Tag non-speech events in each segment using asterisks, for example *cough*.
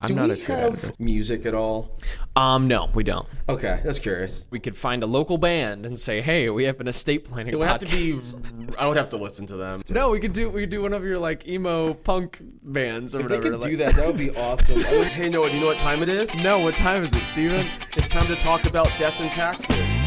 I'm Do not we a true have editor. music at all? Um, no, we don't. Okay, that's curious. We could find a local band and say, "Hey, we have an estate planning." It would have to be. I would have to listen to them. No, we could do we could do one of your like emo punk bands or If they could like- do that, that would be awesome. Oh, *laughs* hey, Noah, do you know what time it is? No, what time is it, Steven? It's time to talk about death and taxes.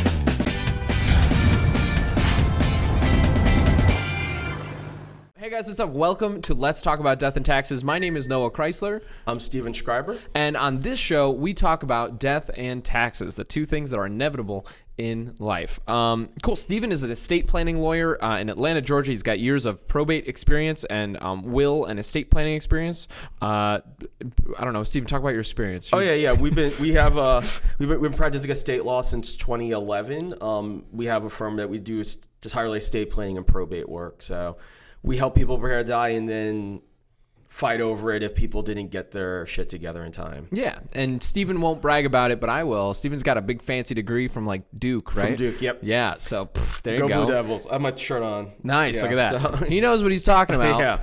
Hey guys, what's up? Welcome to Let's Talk About Death and Taxes. My name is Noah Chrysler, I'm Steven Schreiber. and on this show, we talk about death and taxes, the two things that are inevitable in life. Um, cool. Steven is an estate planning lawyer uh, in Atlanta, Georgia. He's got years of probate experience and um, will and estate planning experience. Uh, I don't know, Steven, talk about your experience. Oh yeah, yeah. We've been we have uh we've been, we've been practicing estate law since 2011. Um, we have a firm that we do entirely estate planning and probate work. So we help people prepare to die and then fight over it if people didn't get their shit together in time. Yeah, and Steven won't brag about it, but I will. Steven's got a big fancy degree from like Duke, right? From Duke, yep. Yeah, so pff, there Go, you go. Blue Devils! I have my shirt on. Nice, Yeah, look at that. so- he knows what he's talking *laughs* about. Yeah.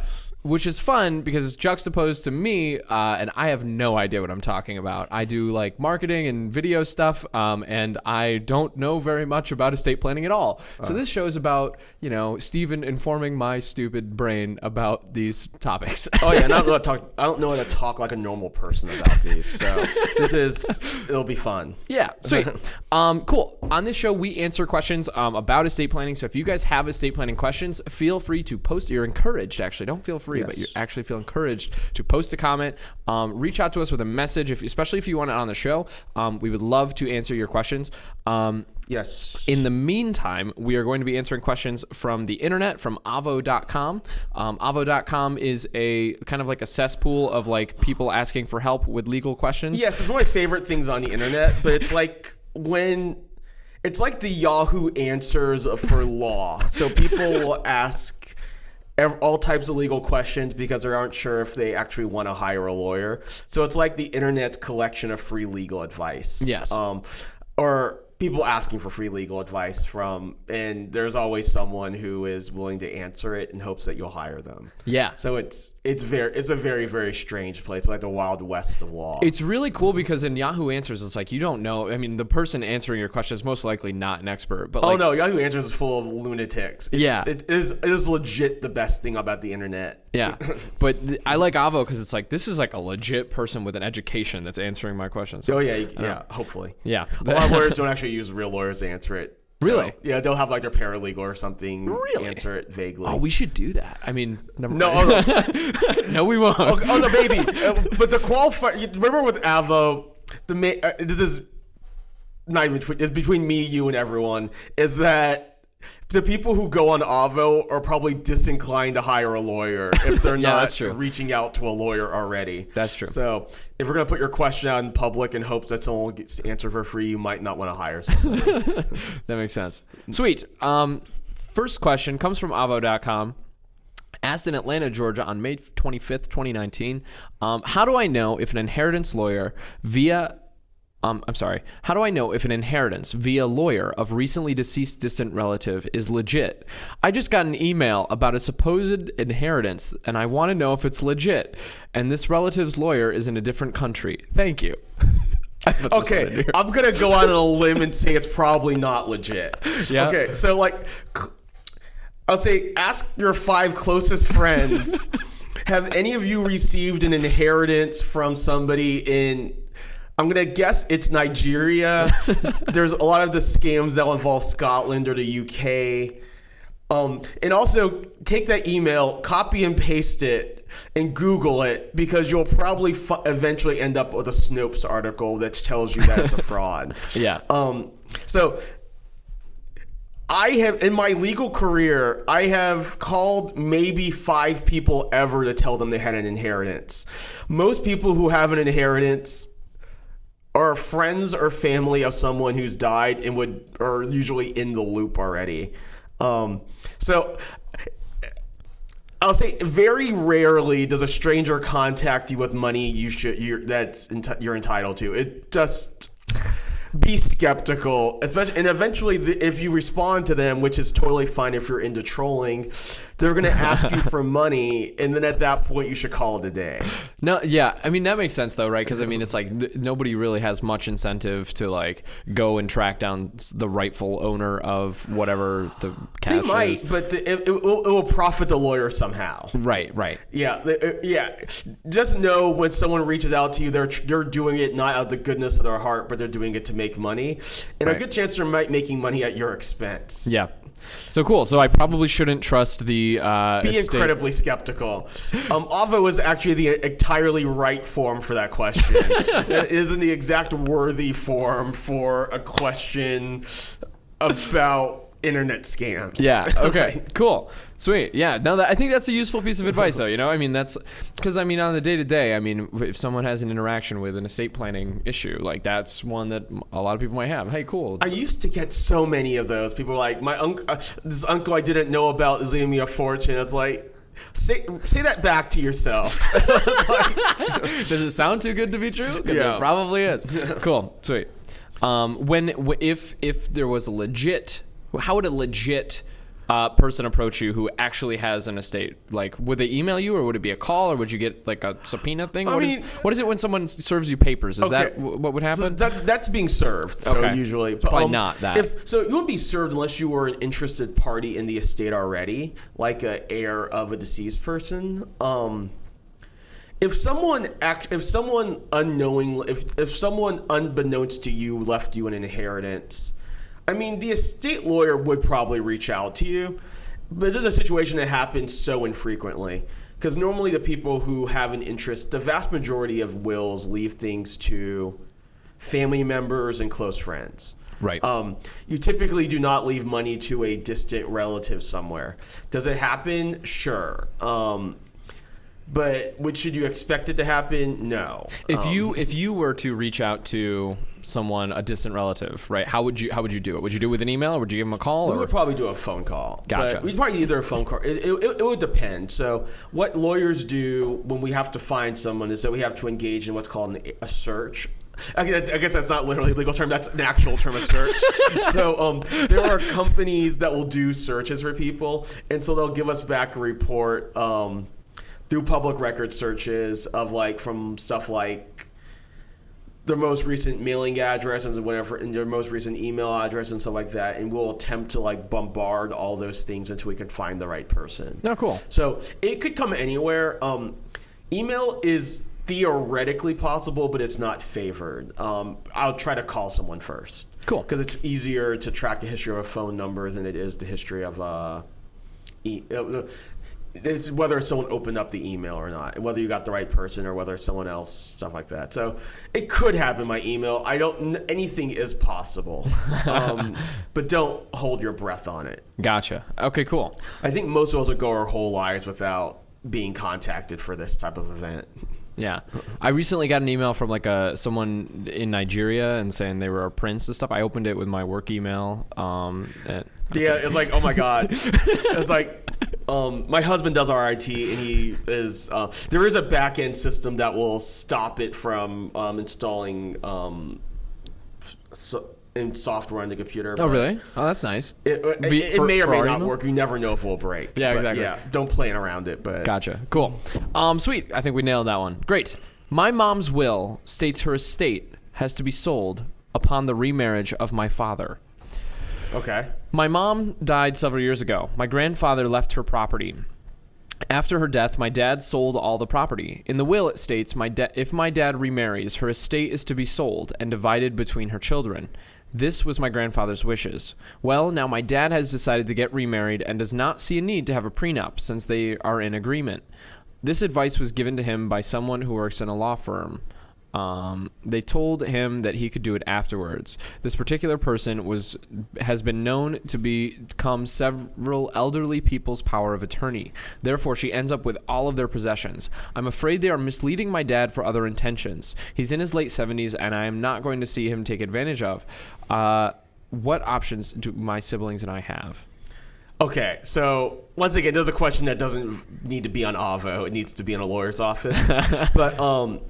Which is fun because it's juxtaposed to me, uh, and I have no idea what I'm talking about. I do like marketing and video stuff, um, and I don't know very much about estate planning at all. So this show is about, you know, Steven informing my stupid brain about these topics. *laughs* Oh yeah, not really talk. *laughs* I don't know how to talk like a normal person about these. So this is it'll be fun. Yeah, sweet. *laughs* um, cool. On this show, we answer questions um, about estate planning. So if you guys have estate planning questions, feel free to post. You're encouraged, actually. Don't feel free, but you actually feel encouraged to post a comment. Um, reach out to us with a message, if, especially if you want it on the show. Um, we would love to answer your questions. Um, Yes. in the meantime, we are going to be answering questions from the internet, from avvo.com. Um, avvo.com is a kind of like a cesspool of like people asking for help with legal questions. Yes, it's one of my favorite things on the internet, but it's like when it's like the Yahoo answers for law. So people will ask all types of legal questions because they aren't sure if they actually want to hire a lawyer. So it's like the internet's collection of free legal advice. Yes. Um, or people asking for free legal advice from, and there's always someone who is willing to answer it in hopes that you'll hire them. Yeah. So it's it's very it's a very very strange place, like the wild west of law. It's really cool because in Yahoo Answers, it's like you don't know. I mean, the person answering your question is most likely not an expert, but Oh like, no, Yahoo Answers is full of lunatics. It's, Yeah. it is it is legit the best thing about the internet. Yeah. *coughs* But th- I like Avvo because it's like this is like a legit person with an education that's answering my questions. So, Oh yeah, you- yeah. Hopefully, yeah. a lot of *laughs* lawyers don't actually use real lawyers to answer it. So, Really? yeah, they'll have like their paralegal or something Really? answer it vaguely. Oh, we should do that. I mean, never no, mind. oh, no, *laughs* no, we won't. oh, oh, no, baby. Uh, but the qualify. Remember with Avvo, the ma- uh, this is not even between, it's between me, you, and everyone. Is that the people who go on Avvo are probably disinclined to hire a lawyer if *laughs* they're Yeah, not reaching out to a lawyer already. That's true. So if we're gonna put your question out in public in hopes that someone will get to answer for free, you might not want to hire someone. *laughs* That makes sense. Sweet. Um, first question comes from avvo.com. Asked in Atlanta, Georgia on May 25th, 2019. Um, how do I know if an inheritance lawyer via um, I'm sorry. How do I know if an inheritance via lawyer of recently deceased distant relative is legit? I just got an email about a supposed inheritance and I want to know if it's legit. And this relative's lawyer is in a different country. Thank you. *laughs* I put this one in Okay. I'm gonna go out on a limb and say it's probably not legit. Yeah. Okay, so like, I'll say ask your five closest friends. *laughs* have any of you received an inheritance from somebody in? I'm gonna guess it's Nigeria. *laughs* There's a lot of the scams that involve Scotland or the UK. Um, and also take that email, copy and paste it, and Google it because you'll probably fu- eventually end up with a Snopes article that tells you that it's a *laughs* fraud. Yeah. Um, so I have in my legal career, I have called maybe five people ever to tell them they had an inheritance. Most people who have an inheritance are friends or family of someone who's died and would are usually in the loop already. Um, so I'll say very rarely does a stranger contact you with money you should you're that's enti- you're entitled to. It just be skeptical, especially and eventually the, if you respond to them, which is totally fine if you're into trolling. They're going *laughs* to ask you for money, and then at that point, you should call it a day. No, yeah, I mean that makes sense though, right? Because I mean it's like th- nobody really has much incentive to like go and track down the rightful owner of whatever the They cash might, is. but the, it, it, will, it will profit the lawyer somehow. Right, right. Yeah, the- uh, yeah. Just know when someone reaches out to you, they're they're doing it not out of the goodness of their heart, but they're doing it to make money, and Right. a good chance they're might making money at your expense. Yeah. So cool. So I probably shouldn't trust the uh, Be estate- incredibly skeptical. Um, Avvo is actually the entirely right form for that question. *laughs* it isn't the exact worthy form for a question about internet scams. Yeah. Okay. *laughs* cool. Sweet. Yeah. Now that, I think that's a useful piece of advice, though. You know, I mean, that's because I mean, on the day to day, I mean, if someone has an interaction with an estate planning issue, like that's one that a lot of people might have. Hey, cool. I used to get so many of those. People were like, "My uncle, uh, this uncle I didn't know about is leaving me a fortune." It's like, say say that back to yourself. *laughs* *laughs* Does it sound too good to be true? Yeah. it probably is. *laughs* cool. Sweet. Um, when if if there was a legit, how would a legit uh, person approach you who actually has an estate? Like, would they email you, or would it be a call, or would you get like a subpoena thing? I What is mean- what is it when someone serves you papers? Is that Okay. w- what would So happen? that, that's being served. So Okay. usually, probably not that. If so, you wouldn't be served unless you were an interested party in the estate already, like a heir of a deceased person. Um, if someone act, if someone unknowing, if if someone unbeknownst to you left you an inheritance, I mean, the estate lawyer would probably reach out to you. But this is a situation that happens so infrequently. Because normally the people who have an interest, the vast majority of wills leave things to family members and close friends. Right. Um, you typically do not leave money to a distant relative somewhere. Does it happen? Sure. Um, but which should you expect it to happen? No. If Um, you if you were to reach out to someone, a distant relative, right? How would you how would you do it? Would you do it with an email, or would you give them a call? We Or would probably do a phone call. Gotcha. But we'd probably either a phone call. It, it, it would depend. So what lawyers do when we have to find someone is that we have to engage in what's called an, a search. I guess, I guess that's not literally a legal term. That's an actual term of search. *laughs* so um, there are companies that will do searches for people, and so they'll give us back a report um, through public record searches of like from stuff like their most recent mailing address and whatever, and their most recent email address and stuff like that, and we'll attempt to like bombard all those things until we can find the right person. no, cool. So it could come anywhere. Um, email is theoretically possible, but it's not favored. Um, I'll try to call someone first. Cool. Because it's easier to track the history of a phone number than it is the history of uh, e- uh, it's whether someone opened up the email or not, whether you got the right person or whether someone else, stuff like that. So it could happen by email. I don't. Anything is possible, *laughs* um, but don't hold your breath on it. Gotcha. Okay, cool. I think most of us would go our whole lives without being contacted for this type of event. Yeah, I recently got an email from like a someone in Nigeria and saying they were a prince and stuff. I opened it with my work email. Um, and Yeah, it's like, oh my god, *laughs* it's like, um, my husband does RIT, and he is. Uh, there is a back end system that will stop it from um, installing um, so, in software on the computer. oh, really? Oh, that's nice. It, it, V- it for- may or may not email? work. You never know if it will break. Yeah, exactly. Yeah, don't plan around it. But Gotcha. Cool. Um, sweet. I think we nailed that one. Great. My mom's will states her estate has to be sold upon the remarriage of my father. okay. My mom died several years ago. My grandfather left her property. After her death, my dad sold all the property. In the will, it states my da- if my dad remarries, her estate is to be sold and divided between her children. This was my grandfather's wishes. Well, now my dad has decided to get remarried and does not see a need to have a prenup since they are in agreement. This advice was given to him by someone who works in a law firm. Um, they told him that he could do it afterwards. This particular person was has been known to be- become several elderly people's power of attorney. Therefore, she ends up with all of their possessions. I'm afraid they are misleading my dad for other intentions. He's in his late 70s, and I am not going to see him take advantage of. Uh, what options do my siblings and I have? Okay, so once again, there's a question that doesn't need to be on Avvo. It needs to be in a lawyer's office. *laughs* but um,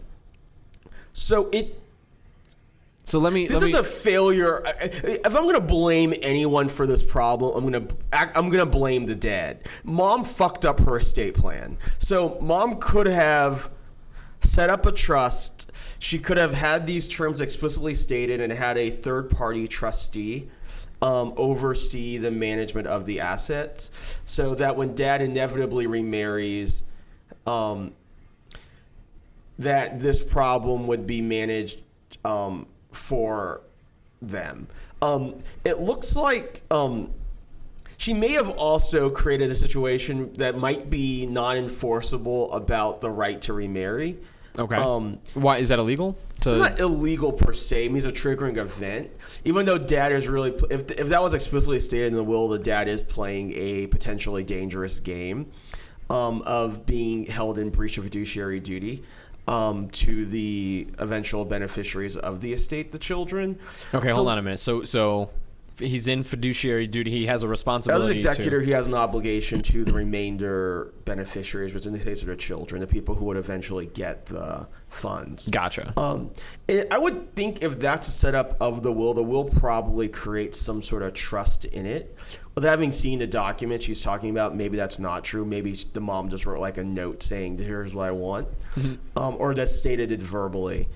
so it So let me. This let is me, a failure. If I'm gonna blame anyone for this problem, I'm gonna I'm gonna blame the dad. Mom fucked up her estate plan. So mom could have set up a trust. She could have had these terms explicitly stated and had a third party trustee um, oversee the management of the assets, so that when dad inevitably remarries. Um, that this problem would be managed um, for them. Um, it looks like um, she may have also created a situation that might be non-enforceable about the right to remarry. okay. Um, Why is that illegal? To it's not illegal per se. It means a triggering event. Even though dad is really, if, if that was explicitly stated in the will, the dad is playing a potentially dangerous game um, of being held in breach of fiduciary duty um, to the eventual beneficiaries of the estate, the children. okay, hold the- on a minute. So so he's in fiduciary duty. He has a As responsibility. an executor, to, he has an obligation to the remainder beneficiaries, which in this case are the children, the people who would eventually get the funds. Gotcha. Um, I would think if that's a setup of the will, the will probably creates some sort of trust in it. With having seen the document she's talking about, maybe that's not true. Maybe the mom just wrote like a note saying, "Here's what I want," um, or that stated it verbally.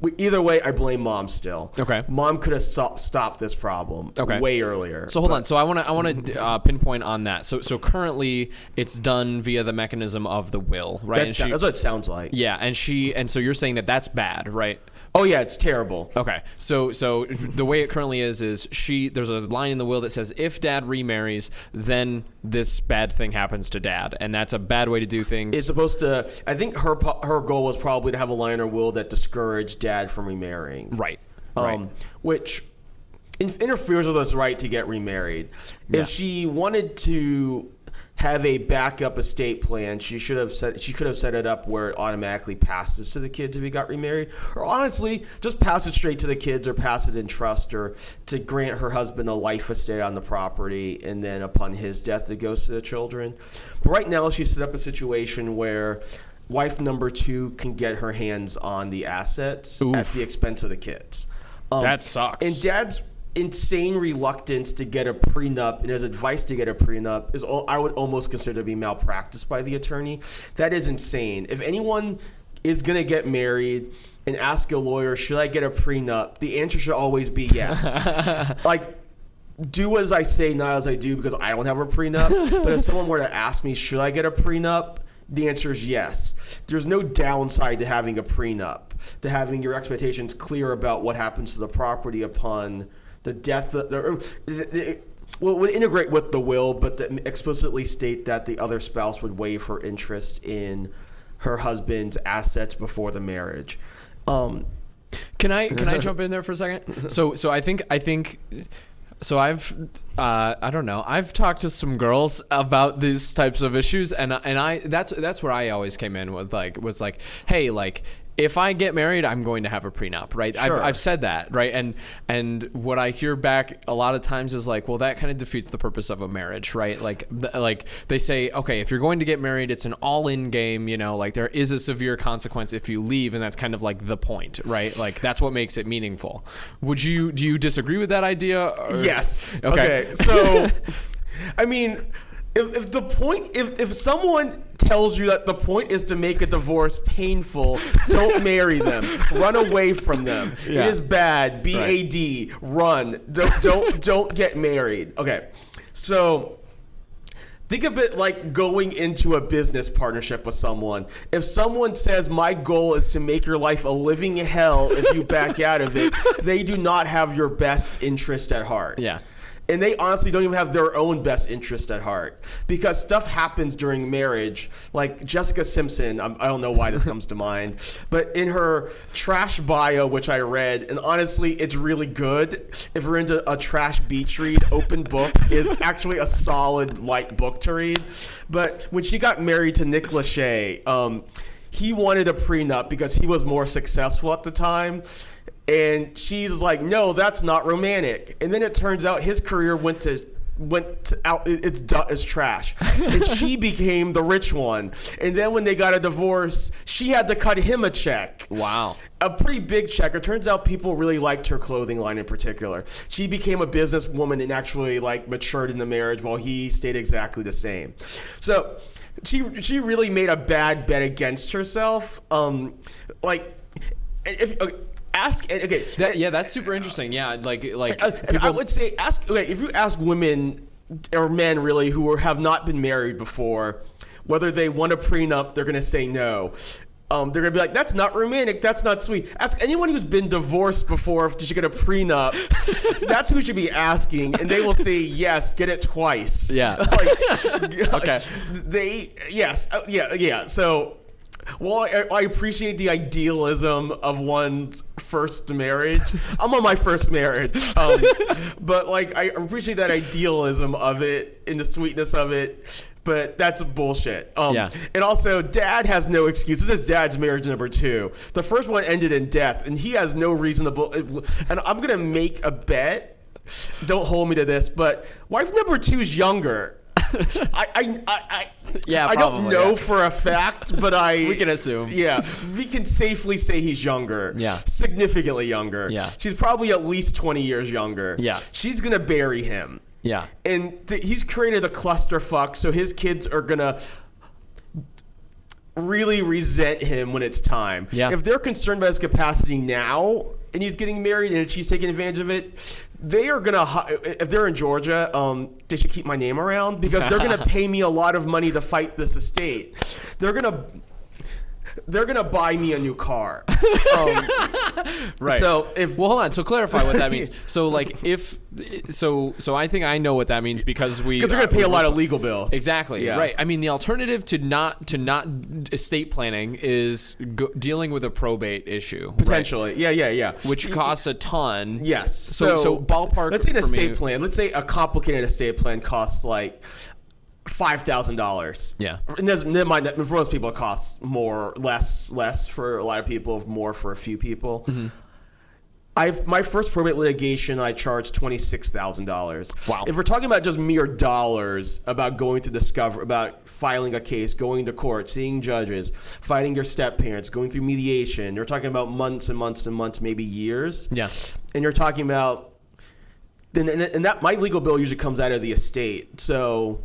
We, either way, I blame mom still. Okay. Mom could have so- stopped this problem Okay. way earlier. So hold on. So I want to I want to uh, pinpoint on that. So so currently it's done via the mechanism of the will, right? That's, she- that's what it sounds like. yeah, and she and so you're saying that that's bad, right? Oh yeah, it's terrible. Okay, so so the way it currently is is she there's a line in the will that says if dad remarries, then this bad thing happens to dad, and that's a bad way to do things. It's supposed to. I think her her goal was probably to have a line in her will that discouraged dad from remarrying. right, um, right. which in- interferes with his right to get remarried. Yeah. If she wanted to have a backup estate plan, she should have set she could have set it up where it automatically passes to the kids if he got remarried, or honestly, just pass it straight to the kids or pass it in trust or to grant her husband a life estate on the property, and then upon his death, it goes to the children. But right now, she set up a situation where. Wife number two can get her hands on the assets at the expense of the kids. Um, That sucks. And dad's insane reluctance to get a prenup and his advice to get a prenup is all, I would almost consider to be malpractice by the attorney. That is insane. If anyone is going to get married and ask a lawyer, should I get a prenup? The answer should always be yes. *laughs* like do as I say, not as I do, because I don't have a prenup. *laughs* but if someone were to ask me, should I get a prenup? The answer is yes. There's no downside to having a prenup, to having your expectations clear about what happens to the property upon the death. Of, or, it, well, would integrate with the will, but explicitly state that the other spouse would waive her interest in her husband's assets before the marriage. Um, Can I can I *laughs* jump in there for a second? So so I think I think so I've uh, I don't know. I've talked to some girls about these types of issues and and I that's that's where I always came in with like was like hey like if I get married I'm going to have a prenup right I've, Sure. I've said that right and and what I hear back a lot of times is like well that kind of defeats the purpose of a marriage right like th- like they say okay if you're going to get married it's an all-in game you know like there is a severe consequence if you leave and that's kind of like the point right like that's what makes it meaningful would you do you disagree with that idea or- Yes. Okay. Okay. So, *laughs* I mean, if, if the point, if, if someone tells you that the point is to make a divorce painful, don't *laughs* marry them. Run away from them. Yeah. It is bad. B A D. Run. Don't don't don't get married. Okay. So. Think of it like going into a business partnership with someone. If someone says, My goal is to make your life a living hell if you back out of it, *laughs* they do not have your best interest at heart. Yeah. And they honestly don't even have their own best interest at heart because stuff happens during marriage. Like Jessica Simpson, I'm, I don't know why this *laughs* comes to mind, but in her trash bio, which I read, and honestly, it's really good. If you're into a trash beach read, Open Book is *laughs* actually a solid light book to read. But when she got married to Nick Lachey, um, he wanted a prenup because he was more successful at the time. And she's like, no, that's not romantic. And then it turns out his career went to went to out. It's it's trash, *laughs* and she became the rich one. And then when they got a divorce, she had to cut him a check. Wow. A pretty big check. It turns out people really liked her clothing line in particular. She became a businesswoman and actually like matured in the marriage, while he stayed exactly the same. So she she really made a bad bet against herself. Um, like if. Ask okay. That, yeah, that's super interesting. Yeah, like like Uh, and I would say ask okay, if you ask women or men really who are, have not been married before whether they want a prenup, they're gonna say no. Um, they're gonna be like, "That's not romantic. That's not sweet." Ask anyone who's been divorced before if they should get a prenup. *laughs* that's who you should be asking, and they will say yes. Get it twice. Yeah. *laughs* Like, *laughs* Okay. They yes uh, yeah yeah. So well, I, I appreciate the idealism of one's first marriage. *laughs* I'm on my first marriage, um, *laughs* but like I appreciate that idealism of it and the sweetness of it. But that's bullshit. Um, Yeah. And also, Dad has no excuse. This is Dad's marriage number two. The first one ended in death, and he has no reasonable. And I'm gonna make a bet. Don't hold me to this, but wife number two is younger. I, I, I, Yeah, I don't probably, know yeah. for a fact, but I *laughs* We can assume. Yeah, we can safely say he's younger. Yeah. significantly younger. Yeah. she's probably at least twenty years younger. Yeah. she's gonna bury him, yeah. and th- he's created a clusterfuck. So his kids are gonna really resent him when it's time. Yeah. if they're concerned about his capacity now, and he's getting married, and she's taking advantage of it. They are gonna, if they're in Georgia, um, they should keep my name around because they're gonna *laughs* pay me a lot of money to fight this estate. They're gonna, they're gonna buy me a new car. *laughs* Um, Right. So if Well, hold on. So clarify what that means. So *laughs* like if so so I think I know what that means because we because they're gonna uh, pay a lot of legal bills. Exactly. Yeah. Right. I mean, the alternative to not to not estate planning is go, dealing with a probate issue, right? Potentially, yeah, yeah, yeah. which costs a ton. Yes. So so, ballpark. Let's say an for me- estate plan. Let's say a complicated estate plan costs like five thousand dollars. Yeah. And mind that for most people it costs more, less, less for a lot of people, more for a few people. Mm-hmm. I've my first probate litigation I charged twenty six thousand dollars. Wow. If we're talking about just mere dollars about going to discover about filing a case, going to court, seeing judges, fighting your step parents, going through mediation, you're talking about months and months and months, maybe years Yeah. and you're talking about then and, and that my legal bill usually comes out of the estate so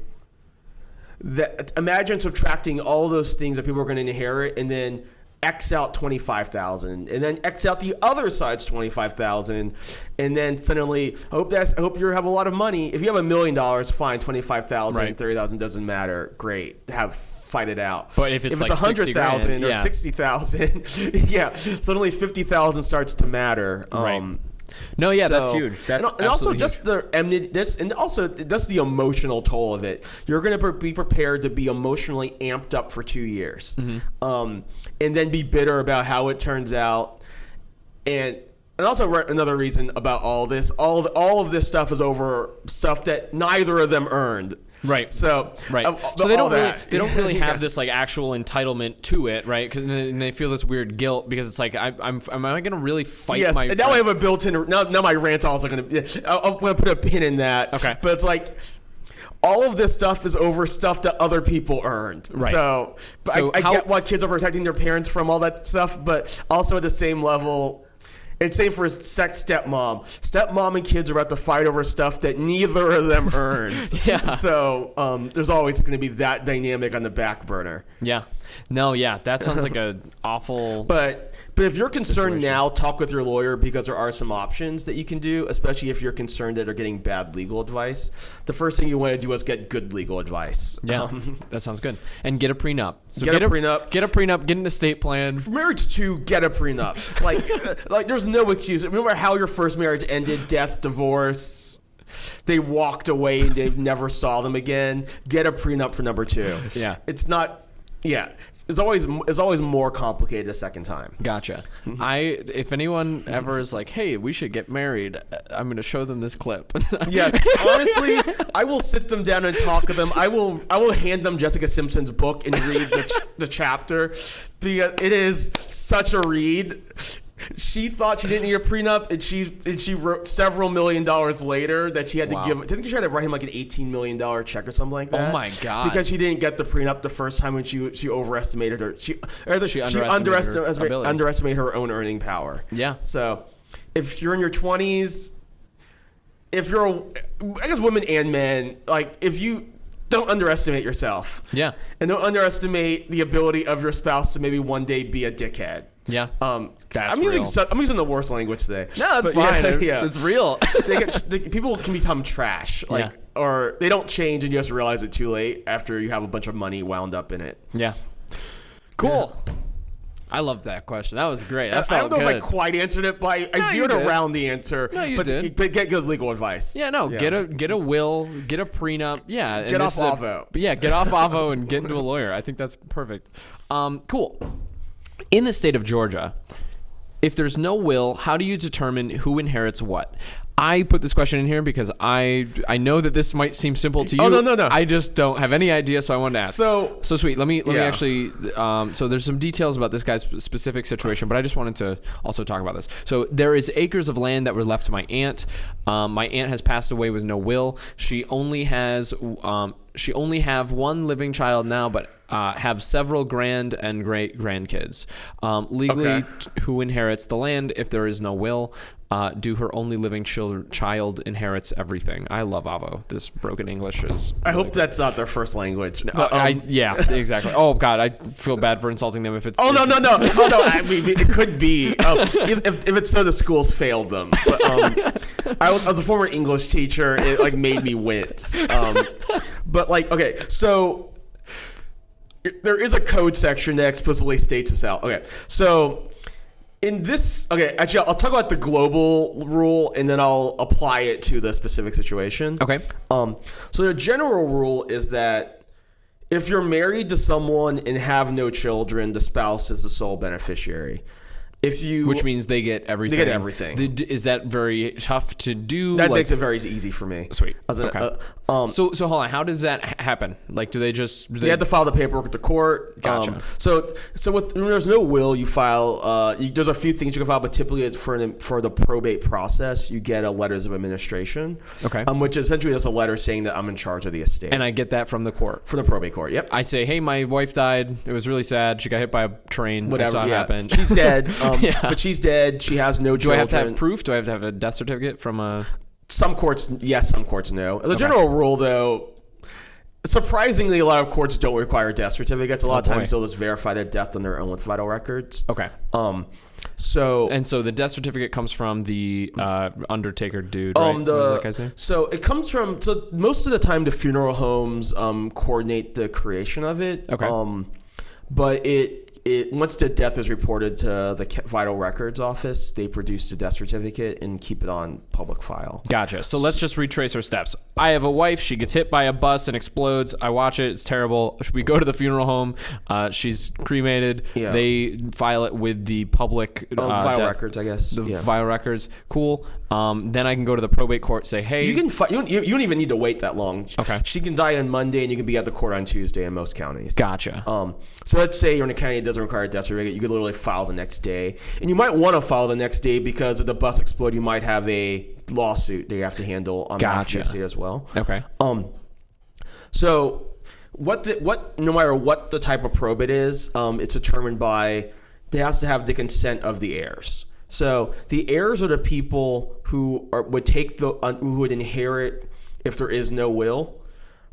that imagine subtracting all those things that people are going to inherit and then x out 25,000 and then x out the other side's 25,000 and then suddenly I hope that's I hope you have a lot of money if you have a million dollars fine 25,000 Right. 30,000 doesn't matter great have fight it out But if it's like a 60 100,000 or yeah. 60,000 *laughs* yeah suddenly 50,000 starts to matter Right. Um, No, yeah, that's huge. That's and, and also just the enmity, that's and also just the emotional toll of it. You're going to be prepared to be emotionally amped up for two years, Mm-hmm. um, and then be bitter about how it turns out, and. And also re- another reason about all this, all of, all of this stuff is over stuff that neither of them earned. Right. So Right. uh, so they don't really that. they don't *laughs* really Yeah. have this like actual entitlement to it, right? 'Cause and they feel this weird guilt because it's like I, I'm am I going to really fight Yes, my and now I have a built-in. Now, now my rant's also going to. I'm going to put a pin in that. Okay. But it's like all of this stuff is over stuff that other people earned. Right. So, So I, I how- get why kids are protecting their parents from all that stuff, but also at the same level. And same for a sex stepmom. Stepmom and kids are about to fight over stuff that neither of them *laughs* earned. Yeah. So um, there's always going to be that dynamic on the back burner. Yeah. No, yeah, that sounds like a awful But but if you're concerned Situation. now, talk with your lawyer because there are some options that you can do, especially if you're concerned that they're getting bad legal advice. The first thing you want to do is get good legal advice. Yeah, Um, *laughs* that sounds good. And get a prenup. So Get a prenup. Get a prenup. Get an estate plan. marriage to get a prenup. Like *laughs* uh, like there's no excuse. Remember how your first marriage ended, death, divorce. They walked away and they never saw them again. Get a prenup for number two. Yeah. It's not yeah. It's always it's always more complicated the second time. Gotcha. Mm-hmm. I if anyone ever is like, "Hey, we should get married," uh, I'm going to show them this clip. *laughs* Yes, honestly, I will sit them down and talk to them. I will, I will hand them Jessica Simpson's book and read the, ch- the chapter because it is such a read. She thought she didn't need a prenup, and she and she wrote several million dollars later that she had to Wow. give. I think she had to write him like an eighteen million dollar check or something like oh that. Oh my God. Because she didn't get the prenup the first time when she she overestimated her. She or the, She she, underestimated underestimated ability. underestimated her own earning power. Yeah. So, if you're in your twenties, if you're, a, I guess women and men, like if you don't underestimate yourself. Yeah. And don't underestimate the ability of your spouse to maybe one day be a dickhead. Yeah. Um, I'm using real. so, I'm using the worst language today. No, that's But fine. *laughs* Yeah, It's real. *laughs* they get, they, people can become trash, like, Yeah. or they don't change, and you just realize it too late after you have a bunch of money wound up in it. yeah. Cool. I love that question. That was great. That I felt don't know good. if I quite answered it, but I, No, I veered around the answer. No, you but, did. But get good legal advice. Yeah, no, get a get a will, get a prenup. Yeah, Get off a- Avvo. but yeah, get off *laughs* Avvo and get into a lawyer. I think that's perfect. Um, cool. In the state of Georgia, if there's no will, how do you determine who inherits what? I put this question in here because I I know that this might seem simple to you. Oh, no, no, no. I just don't have any idea, so I wanted to ask. So- so sweet. Let me let me actually. Um, so there's some details about this guy's specific situation, but I just wanted to also talk about this. So there is acres of land that were left to my aunt. Um, my aunt has passed away with no will. She only has um, she only have one living child now, but uh, have several grand and great grandkids. Um, legally, Okay. who inherits the land if there is no will? Uh, do her only living chil- child inherits everything? I love Avvo. This broken English is. I really hope that's not their first language. uh, Um, I, yeah, *laughs* exactly. Oh God, I feel bad for insulting them if it's. Oh no no no oh no! I mean, it could be um, if, if it's so the schools failed them. But um, I, was, I was a former English teacher. It like made me wince. Um, but like okay, so there is a code section that explicitly states this out. Okay, so in this okay, actually I'll talk about the global rule and then I'll apply it to the specific situation. Okay. Um, so the general rule is that if you're married to someone and have no children, the spouse is the sole beneficiary. If you Which means they get everything. they get everything. The- is that very tough to do? that Like- makes it very easy for me. sweet. As an- okay. uh, um, so so hold on. How does that happen? Like, do they just? Do They have to file the paperwork with the court. Gotcha. Um, so, so with when there's no will, you file. Uh, you, there's a few things you can file, but typically it's for an, for the probate process, you get a letters of administration. Okay. Um, which essentially is a letter saying that I'm in charge of the estate. and I get that from the court. for the probate court. Yep. I say, hey, my wife died. It was really sad. She got hit by a train. Whatever. Yeah. happen. She's dead. *laughs* Um, *laughs* Yeah. But she's dead. She has no do children. I have to have proof? Do I have to have a death certificate from a? Some courts, yes. Some courts, no. The general rule, though, surprisingly, a lot of courts don't require death certificates. A lot of Oh, boy. times, they'll just verify the death on their own with vital records. Okay. Um, so And so the death certificate comes from the uh, Undertaker dude, right? Um, what the does that guy say? so it comes from so most of the time the funeral homes um coordinate the creation of it. Okay. Um, but it it once the death is reported to the vital records office, they produce the death certificate and keep it on public file. Gotcha. So let's just retrace our steps. I have a wife. She gets hit by a bus and explodes. I watch it. It's terrible. We go to the funeral home. Uh, she's cremated. Yeah. They file it with the public Oh, uh, vital death- records, I guess. The yeah. vital records. Cool. Um, then I can go to the probate court. Say, hey, You can fi- you, don't, you don't even need to wait that long. Okay. She can die on Monday, and you can be at the court on Tuesday in most counties. gotcha. Um, so let's say you're in a county that doesn't require a death certificate, you could literally file the next day, and you might want to file the next day because if the bus explode, you might have a lawsuit that you have to handle on behalf of Gotcha. as well. okay. Um, so what the what no matter what the type of probate is, um, it's determined by they has to have the consent of the heirs. So the heirs are the people who are, would take the uh, who would inherit if there is no will,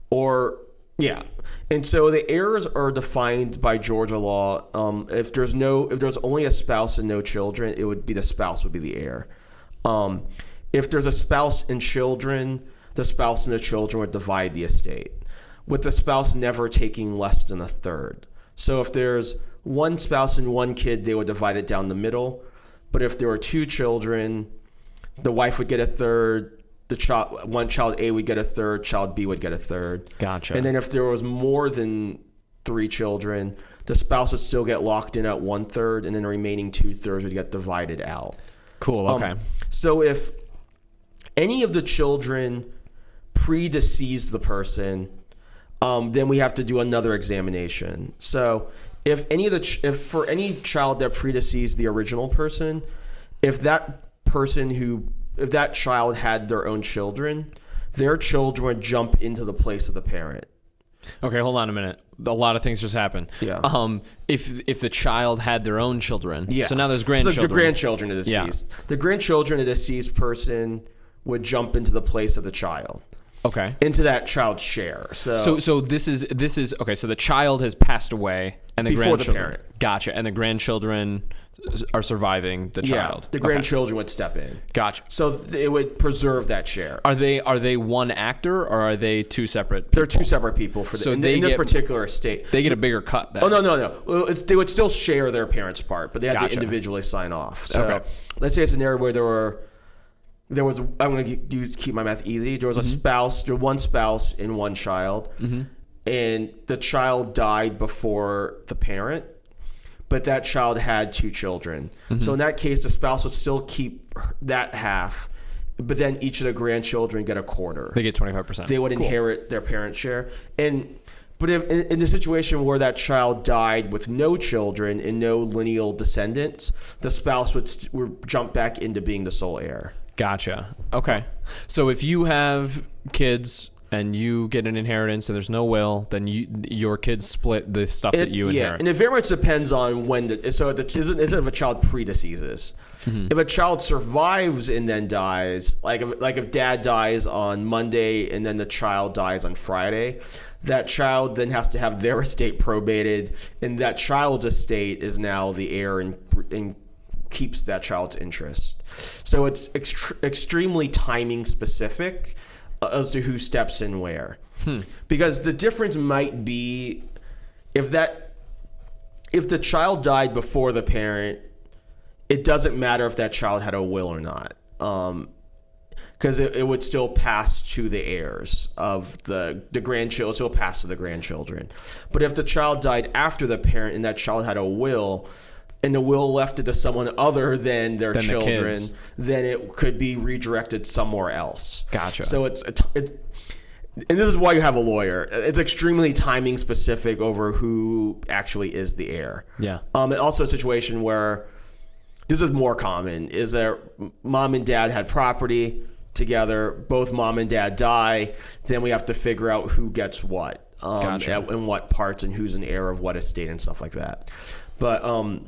or yeah. And so the heirs are defined by Georgia law. Um, if there's no if there's only a spouse and no children, it would be the spouse would be the heir. Um, if there's a spouse and children, the spouse and the children would divide the estate, with the spouse never taking less than a third. So if there's one spouse and one kid, they would divide it down the middle. But if there were two children, the wife would get a third. The child, one child A would get a third. Child B would get a third. Gotcha. And then if there was more than three children, the spouse would still get locked in at one third, and then the remaining two thirds would get divided out. cool. Um, Okay. so if any of the children predeceased the person, um, then we have to do another examination. So if any of the ch- if for any child that predeceased the original person, if that person who if that child had their own children, their children would jump into the place of the parent. Okay, hold on a minute. A lot of things just happened. Yeah. Um, if if the child had their own children, Yeah. So now there's So the- grandchildren. the, grandchildren of the Yeah. deceased. The grandchildren of the deceased person would jump into the place of the child, Okay. into that child's share. So, So so this is this is okay. So the child has passed away, and the Before the grandchildren. parent. Gotcha. And the grandchildren are surviving the yeah, child. the Okay. grandchildren would step in. Gotcha. So it would preserve that share. Are they are they one actor or are they two separate? They're two separate people for the, So in, they in this get- particular estate. They get a bigger cut. Then. Oh no no no! They would still share their parents' part, but they had Gotcha. to individually sign off. So Okay. let's say it's a scenario where there were there was I'm going to keep my math easy. There was a mm-hmm. spouse, there one spouse and one child, mm-hmm. And the child died before the parent, but that child had two children. So mm-hmm. in that case, the spouse would still keep that half, but then each of the grandchildren get a quarter They get twenty five percent. they would inherit their parent share. And but if in, in the situation where that child died with no children and no lineal descendants, the spouse would, st- would jump back into being the sole heir. Gotcha. Okay. So if you have kids and you get an inheritance and there's no will, then you your kids split the stuff that It- you yeah, inherit. and it very much depends on when the so the isn't, if a child predeceases. Mm-hmm. If a child survives and then dies, like if, like if dad dies on Monday and then the child dies on Friday, that child then has to have their *laughs* estate probated, and that child's estate is now the heir and, and keeps that child's interest. So it's ext- extremely timing specific as to who steps in where. Because the difference might be if that if the child died before the parent, it doesn't matter if that child had a will or not. Um, because it, it would still pass to the heirs of the the grandchildren, still pass to the grandchildren. But if the child died after the parent and that child had a will, and the will left it to someone other than their Than children, kids. then it could be redirected somewhere else. Gotcha. So it's it's, it's and this is why you have a lawyer. It's extremely timing specific over who actually is the heir. Yeah. Um, and also a situation where this is more common is that mom and dad had property together. Both mom and dad die. Then we have to figure out who gets what, um, Gotcha. and, and what parts, and who's an heir of what estate and stuff like that. But um,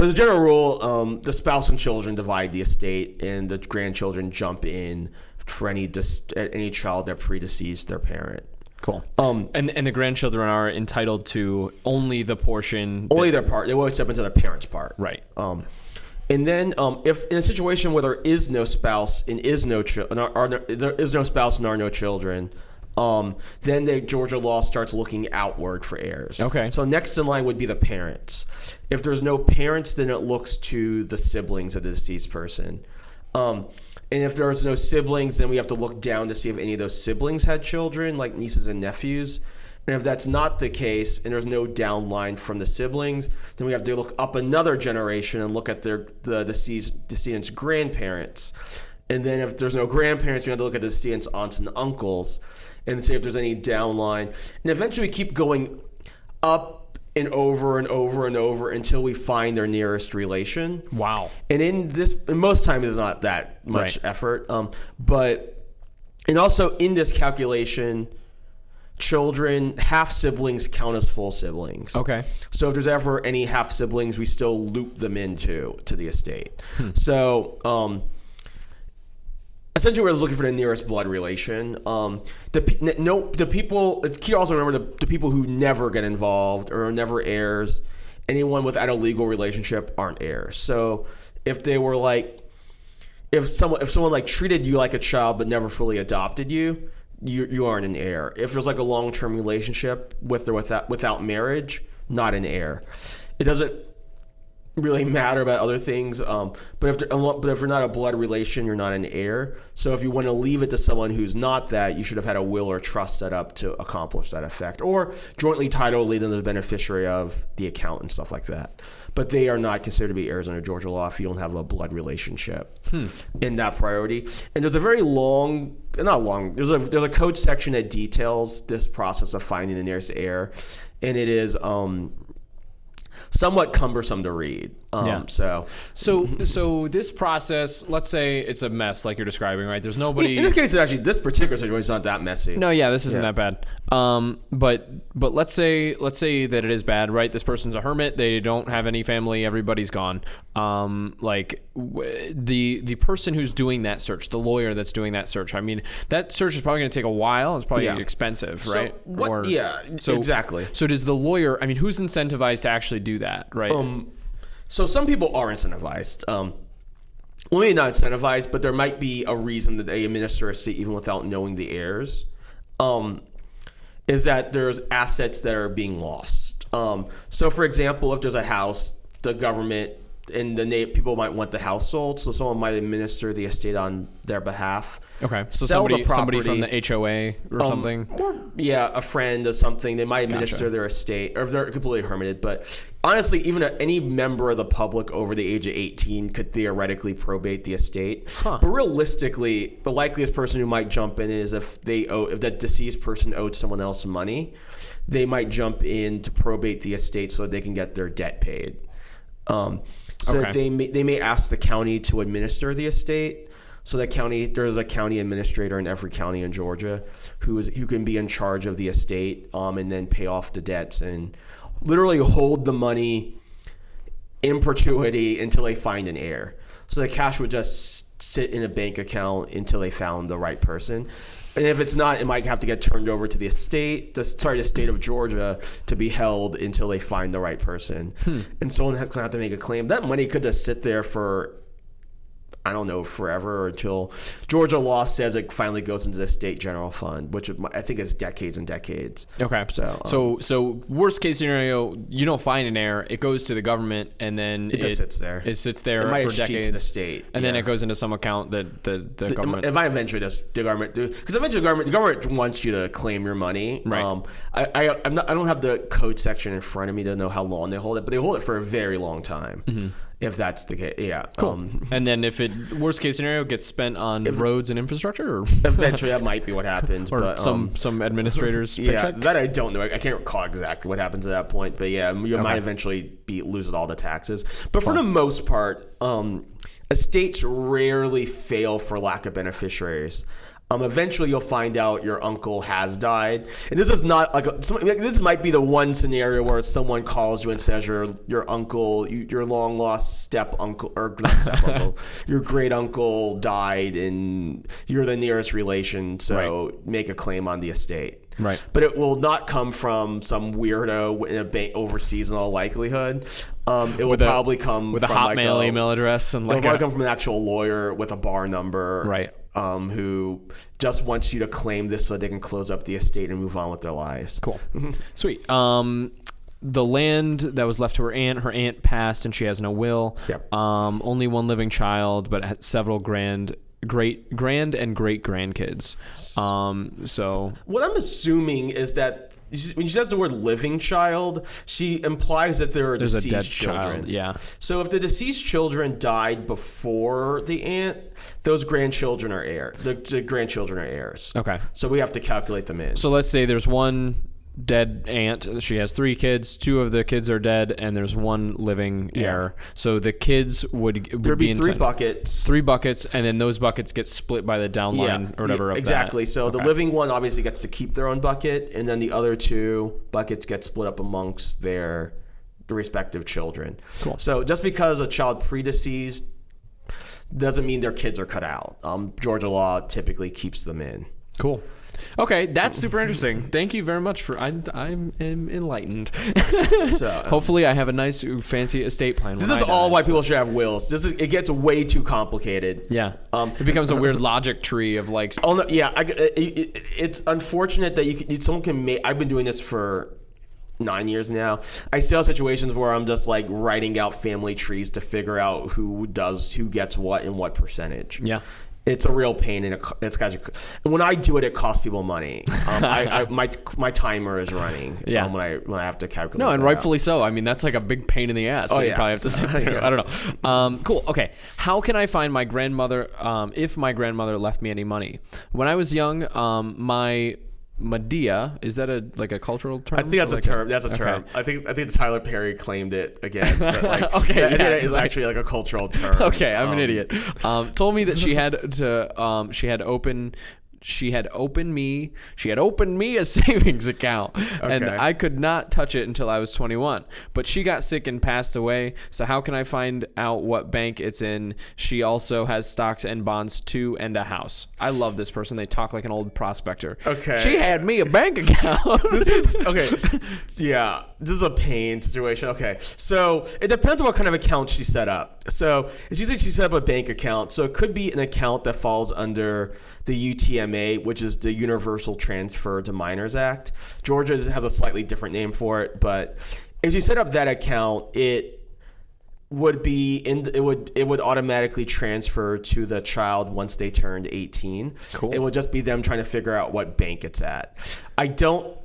but as a general rule, um, the spouse and children divide the estate, and the grandchildren jump in for any dis- any child that predeceased their parent. Cool. Um, And and the grandchildren are entitled to only the portion. only their part. They won't step into their parent's part. right. Um, and then um, if in a situation where there is no spouse and is no chi- and are, are no, there is no spouse and are no children, um, then the Georgia law starts looking outward for heirs. Okay. So next in line would be the parents. If there's no parents, then it looks to the siblings of the deceased person. Um, and if there's no siblings, then we have to look down to see if any of those siblings had children, like nieces and nephews. And if that's not the case, and there's no downline from the siblings, then we have to look up another generation and look at their the deceased decedent's grandparents. And then if there's no grandparents, we have to look at the decedent's aunts and uncles and see if there's any downline. And eventually we keep going up and over and over and over until we find their nearest relation. Wow. And in this, and most times it's not that much Right. effort. Um, but, and also in this calculation, children, half siblings count as full siblings. Okay. So if there's ever any half siblings, we still loop them into to the estate. So um, essentially, we're looking for the nearest blood relation. Um, the no the people. It's key also remember the, the people who never get involved or never heirs. Anyone without a legal relationship aren't heirs. So if they were like if someone if someone like treated you like a child but never fully adopted you, you you aren't an heir. If there's like a long term relationship with or without without marriage, not an heir. It doesn't really matter about other things. Um, but if but if you're not a blood relation, you're not an heir. So if you want to leave it to someone who's not that, you should have had a will or trust set up to accomplish that effect, or jointly title lead them to the beneficiary of the account and stuff like that. But they are not considered to be heirs under Georgia law if you don't have a blood relationship in that priority. And there's a very long, not long. There's a there's a code section that details this process of finding the nearest heir, and it is um, somewhat cumbersome to read. Um, Yeah. So So so this process, let's say it's a mess like you're describing, right? There's nobody in this case, actually, this particular situation is not that messy. No, yeah, this isn't Yeah. that bad. Um, but but let's say let's say that it is bad, right? This person's a hermit. They don't have any family. Everybody's gone. Um, like w- the the person who's doing that search, the lawyer that's doing that search. I mean, that search is probably going to take a while. It's probably Yeah. expensive, So right? what- yeah, exactly. So does the lawyer? I mean, who's incentivized to actually do that, right? Um, so some people are incentivized. Um, well, maybe not incentivized, but there might be a reason that they administer a estate even without knowing the heirs. Um, is that there's assets that are being lost. Um, so, for example, if there's a house, the government and the na- people might want the house sold, so someone might administer the estate on their behalf. okay, so sell the somebody somebody from the HOA or something. Or, yeah, a friend or something. They might administer their estate, or if they're completely hermited. But honestly, even a, any member of the public over the age of 18 could theoretically probate the estate. But realistically, the likeliest person who might jump in is if they owe, if that deceased person owed someone else money, they might jump in to probate the estate so that they can get their debt paid. Um, so Okay. they may, they may ask the county to administer the estate. So the county there's a county administrator in every county in Georgia who is who can be in charge of the estate um, and then pay off the debts and literally hold the money in perpetuity until they find an heir. So the cash would just sit in a bank account until they found the right person. And if it's not, it might have to get turned over to the estate, the, sorry, the state of Georgia, to be held until they find the right person. Hmm. And someone has to have to make a claim. That money could just sit there for I don't know, forever or until Georgia law says it finally goes into the state general fund, which I think is decades and decades. Okay. So, um, so so worst case scenario, you don't find an heir. It goes to the government, and then It just sits there. It sits there It for decades. the state, and then it goes into some account that the, the, government. If I eventually does the government because eventually the government the government wants you to claim your money. Right. Um, I I I'm not, I don't have the code section in front of me to know how long they hold it, but they hold it for a very long time. If that's the case, yeah. Um, *laughs* and then if it worst case scenario gets spent on roads and infrastructure, or, *laughs* eventually that might be what happens. or but some um, some administrators *laughs* Yeah, paycheck. that I don't know. I I can't recall exactly what happens at that point, but yeah, you might eventually be losing all the taxes. But for the most part, um, estates rarely fail for lack of beneficiaries. Um, eventually, you'll find out your uncle has died, and this is not like, a, some, like this might be the one scenario where someone calls you and says your your uncle, you, your long lost step uncle or not step *laughs* uncle, your great uncle died, and you're the nearest relation, so make a claim on the estate Right. but it will not come from some weirdo in a bank overseas in all likelihood. Um, it will a- probably come with a Hotmail like email address and It'll like probably a, come from an actual lawyer with a bar number, Right. Um, who just wants you to claim this so that they can close up the estate and move on with their lives. Cool. *laughs* Sweet. Um, the land that was left to her aunt, her aunt passed and she has no will. Yep. Um, only one living child, but has several grand, great, grand and great grandkids. Um, so What I'm assuming is that when she says the word "living child," she implies that there are there's deceased children. child. Yeah. So if the deceased children died before the aunt, those grandchildren are heir. The, the grandchildren are heirs. Okay. So we have to calculate them in. So let's say there's one dead aunt. She has three kids. Two of the kids are dead, and there's one living heir. So the kids would, would There'd be in three buckets. Three buckets, and then those buckets get split by the downline or whatever. yeah, of that. exactly. So the living one obviously gets to keep their own bucket, and then the other two buckets get split up amongst their the respective children. Cool. So just because a child predeceased doesn't mean their kids are cut out. Um, Georgia law typically keeps them in. Cool. Okay, that's super interesting. Thank you very much for I'm I'm am enlightened. *laughs* So *laughs* um, Hopefully, I have a nice fancy estate plan. this is I all die, why so- people should have wills. This is it gets way too complicated. Yeah. Um, it becomes a weird logic tree of like. Oh no, yeah, I, it, it, it's unfortunate that you can, someone can make. I've been doing this for nine years now. I still have situations where I'm just like writing out family trees to figure out who does who gets what and what percentage. Yeah. It's a real pain, and it, it's guys. When I do it, it costs people money. Um, I, I, my my timer is running. Yeah. um, when I when I have to calculate. No, and that out. rightfully so. I mean, that's like a big pain in the ass. Oh, yeah. probably have to sit. *laughs* Yeah. *laughs* I don't know. Um, cool. Okay. How can I find my grandmother um, if my grandmother left me any money? When I was young, um, my Madea. Is that a like a cultural term? I think that's a like term. That's a okay. term. I think I think Tyler Perry claimed it again. Like, *laughs* Okay, yeah, that is like- actually like a cultural term. *laughs* Okay, I'm an Um, idiot. Um, told me that she had to. Um, she had open. She had opened me. She had opened me a *laughs* savings account, and I could not touch it until I was 21. But she got sick and passed away. So how can I find out what bank it's in? She also has stocks and bonds too, and a house. I love this person. They talk like an old prospector. Okay. She had me a bank account. this is *laughs* okay. Yeah, this is a pain situation. Okay, so it depends on what kind of account she set up. So it's usually she set up a bank account. So it could be an account that falls under the UTMA, which is the Universal Transfer to Minors Act. Georgia has a slightly different name for it, but if you set up that account, it would be in it would it would automatically transfer to the child once they turned 18 Cool. it would just be them trying to figure out what bank it's at i don't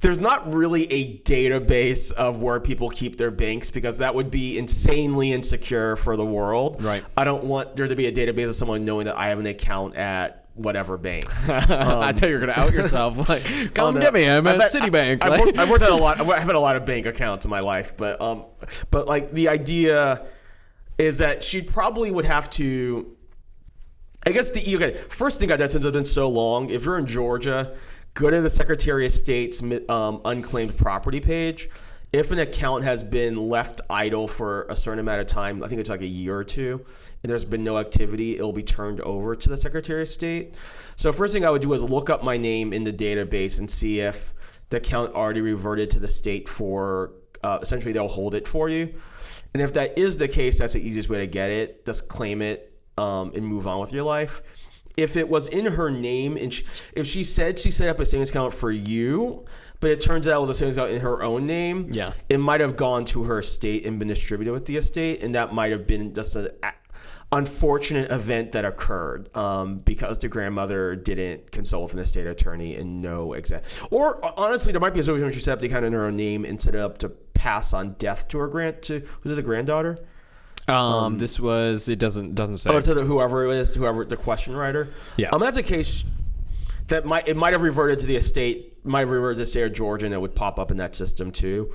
there's not really a database of where people keep their banks because that would be insanely insecure for the world Right. i don't want there to be a database of someone knowing that i have an account at whatever bank *laughs* I thought you were gonna out yourself. *laughs* Like, come Oh, to me. I'm at Citibank. I, Like- have worked, I've worked at a lot. *laughs* I've had a lot of bank accounts in my life, but um, but like the idea is that she probably would have to. I guess the okay. First thing I did since it's been so long. If you're in Georgia, go to the Secretary of State's um, unclaimed property page. If an account has been left idle for a certain amount of time, I think it's like a year or two, and there's been no activity, it'll be turned over to the Secretary of State. So first thing I would do is look up my name in the database and see if the account already reverted to the state for uh, essentially they'll hold it for you. And if that is the case, that's the easiest way to get it. Just claim it um, and move on with your life. If it was in her name and she, if she said she set up a savings account for you, but it turns out it was a savings account in her own name, Yeah. it might have gone to her estate and been distributed with the estate, and that might have been just an unfortunate event that occurred um, because the grandmother didn't consult with an estate attorney and know exact. Or uh, honestly, there might be a situation where she set up the account in her own name and set it up to pass on death to her grand to was it a granddaughter Um, this was it doesn't doesn't say. or to the, whoever it is, whoever the question writer. Yeah. Um, that's a case that might it might have reverted to the estate, might have reverted to the state of Georgia, and it would pop up in that system too.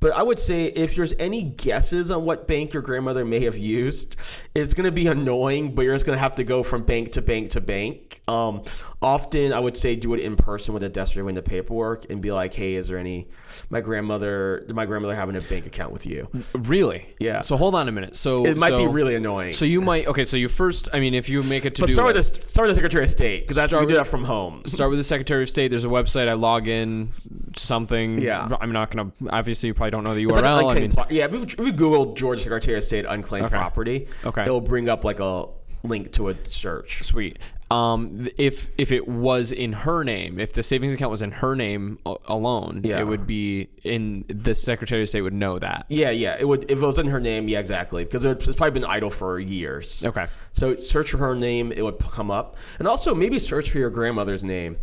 But I would say if there's any guesses on what bank your grandmother may have used, it's going to be annoying, but you're just going to have to go from bank to bank to bank. Um, often, I would say do it in person with a desk reviewing the paperwork and be like, "Hey, is there any my grandmother? Did my grandmother having a bank account with you?" really? Yeah. So hold on a minute. So It might be really annoying. So you might okay. So you first, I mean, if you make a to do start with the start with the Secretary of State because that's you Start can do that from home. *laughs* start with the Secretary of State. There's a website. I log in to something. Yeah. I'm not gonna. Obviously, you probably don't know the It's like URL. I mean, yeah, if you, Google Georgia Secretary of State unclaimed Okay. property, Okay. it'll bring up like a link to a search. sweet. Um, if if it was in her name, if the savings account was in her name alone, Yeah. it would be in the Secretary of State would know that. Yeah, yeah, it would if it was in her name. Yeah, exactly, because it's probably been idle for years. Okay. So search for her name, it would come up, and also maybe search for your grandmother's name.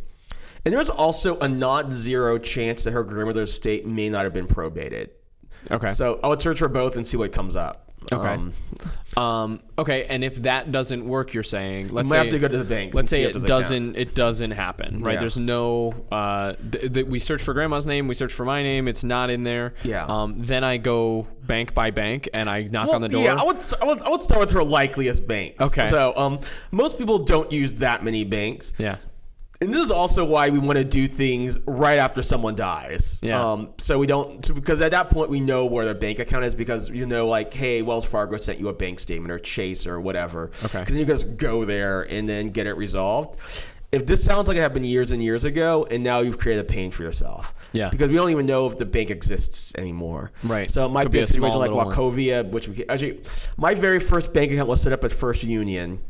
And there's also a not zero chance that her grandmother's estate may not have been probated. Okay. So I would search for both and see what comes up. Okay. Um, Um, okay, and if that doesn't work, you're saying let's say have to go to the banks Let's say it there's a count. doesn't. It doesn't happen, right? Yeah. There's no. Uh, th- th- we search for grandma's name. We search for my name. It's not in there. Yeah. Um, then I go bank by bank and I knock Well, on the door. Yeah, I would, I would I would start with her likeliest banks. Okay. So um, most people don't use that many banks. yeah. And this is also why we want to do things right after someone dies. Yeah. Um, so we don't, so because at that point we know where their bank account is because you know, like, hey, Wells Fargo sent you a bank statement or Chase or whatever. Okay. Because then you just go there and then get it resolved. If this sounds like it happened years and years ago, and now you've created a pain for yourself. Yeah. Because we don't even know if the bank exists anymore. Right. So it might Could be, a situation like little one. Wachovia, which we actually, my very first bank account was set up at First Union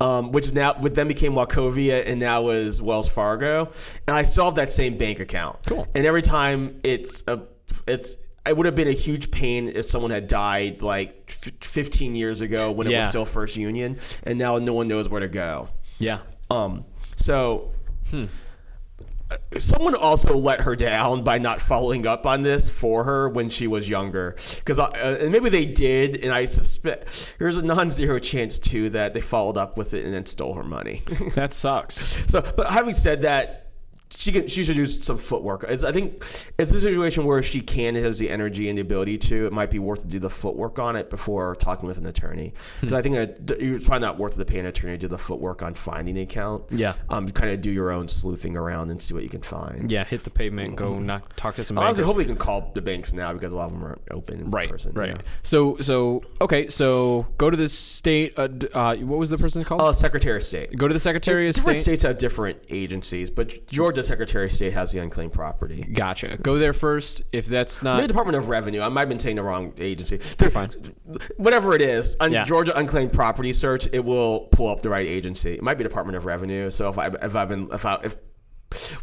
um, which is now, but then became Wachovia and now is Wells Fargo, and I still have that same bank account. Cool. And every time it's a, it's. It would have been a huge pain if someone had died like f- 15 years ago when it Yeah. was still First Union, and now no one knows where to go. Yeah. Um, so uh, someone also let her down by not following up on this for her when she was younger, because uh, and maybe they did, and I suspect there's a non-zero chance too that they followed up with it and then stole her money. *laughs* That sucks. so, but having said that. She can she should do some footwork. It's, I think it's a situation where she can has the energy and the ability to. It might be worth to do the footwork on it before talking with an attorney. Because I think that it's probably not worth it to pay an attorney to do the footwork on finding the account. Yeah. um, you kind of do your own sleuthing around and see what you can find. Yeah, hit the pavement, go knock, talk to some Honestly, bankers. hopefully you can call the banks now because a lot of them are open Right, person. right. yeah. So, so okay, so go to the state. Uh, uh, what was the person called? Oh, Secretary of State. go to the Secretary of Different State. states have different agencies, but Georgia Secretary of State has the unclaimed property. Gotcha. Go there first. If that's Maybe not Department of Revenue. I might have been saying the wrong agency. You're fine. Whatever it is, on Yeah. Georgia unclaimed property search, it will pull up the right agency. It might be Department of Revenue. So if I if I've been if I if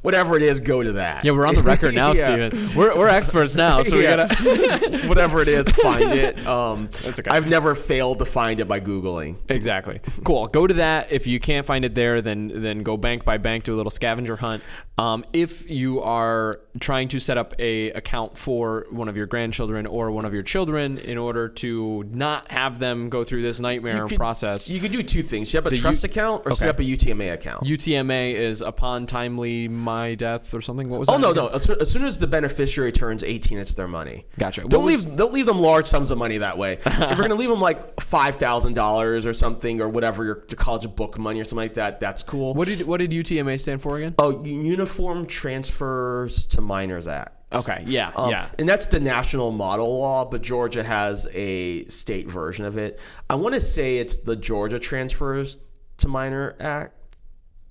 whatever it is, go to that. yeah, we're on the record *laughs* now, Yeah. Steven. We're, we're experts now, so we Yeah. gotta. *laughs* whatever it is, find it. *laughs* Um, That's okay. I've never failed to find it by googling. Exactly. Cool. Go to that. If you can't find it there, then then go bank by bank, do a little scavenger hunt. Um, if you are trying to set up a account for one of your grandchildren or one of your children in order to not have them go through this nightmare could- process, You could do two things. Set up a trust U- account or set Okay. up a UTMA account. UTMA is upon timely my death or something. What was that? Oh no, again? no! As, as soon as the beneficiary turns eighteen, it's their money. Gotcha. Don't was- leave don't leave them large sums of money that way. *laughs* if you're gonna leave them like five thousand dollars or something or whatever your, your college book money or something like that, that's cool. What did what did UTMA stand for again? Oh, Uniform Transfers to Minors Act. Okay. Yeah. Um, yeah. And that's the national model law, but Georgia has a state version of it. I want to say it's the Georgia Transfers to Minor Act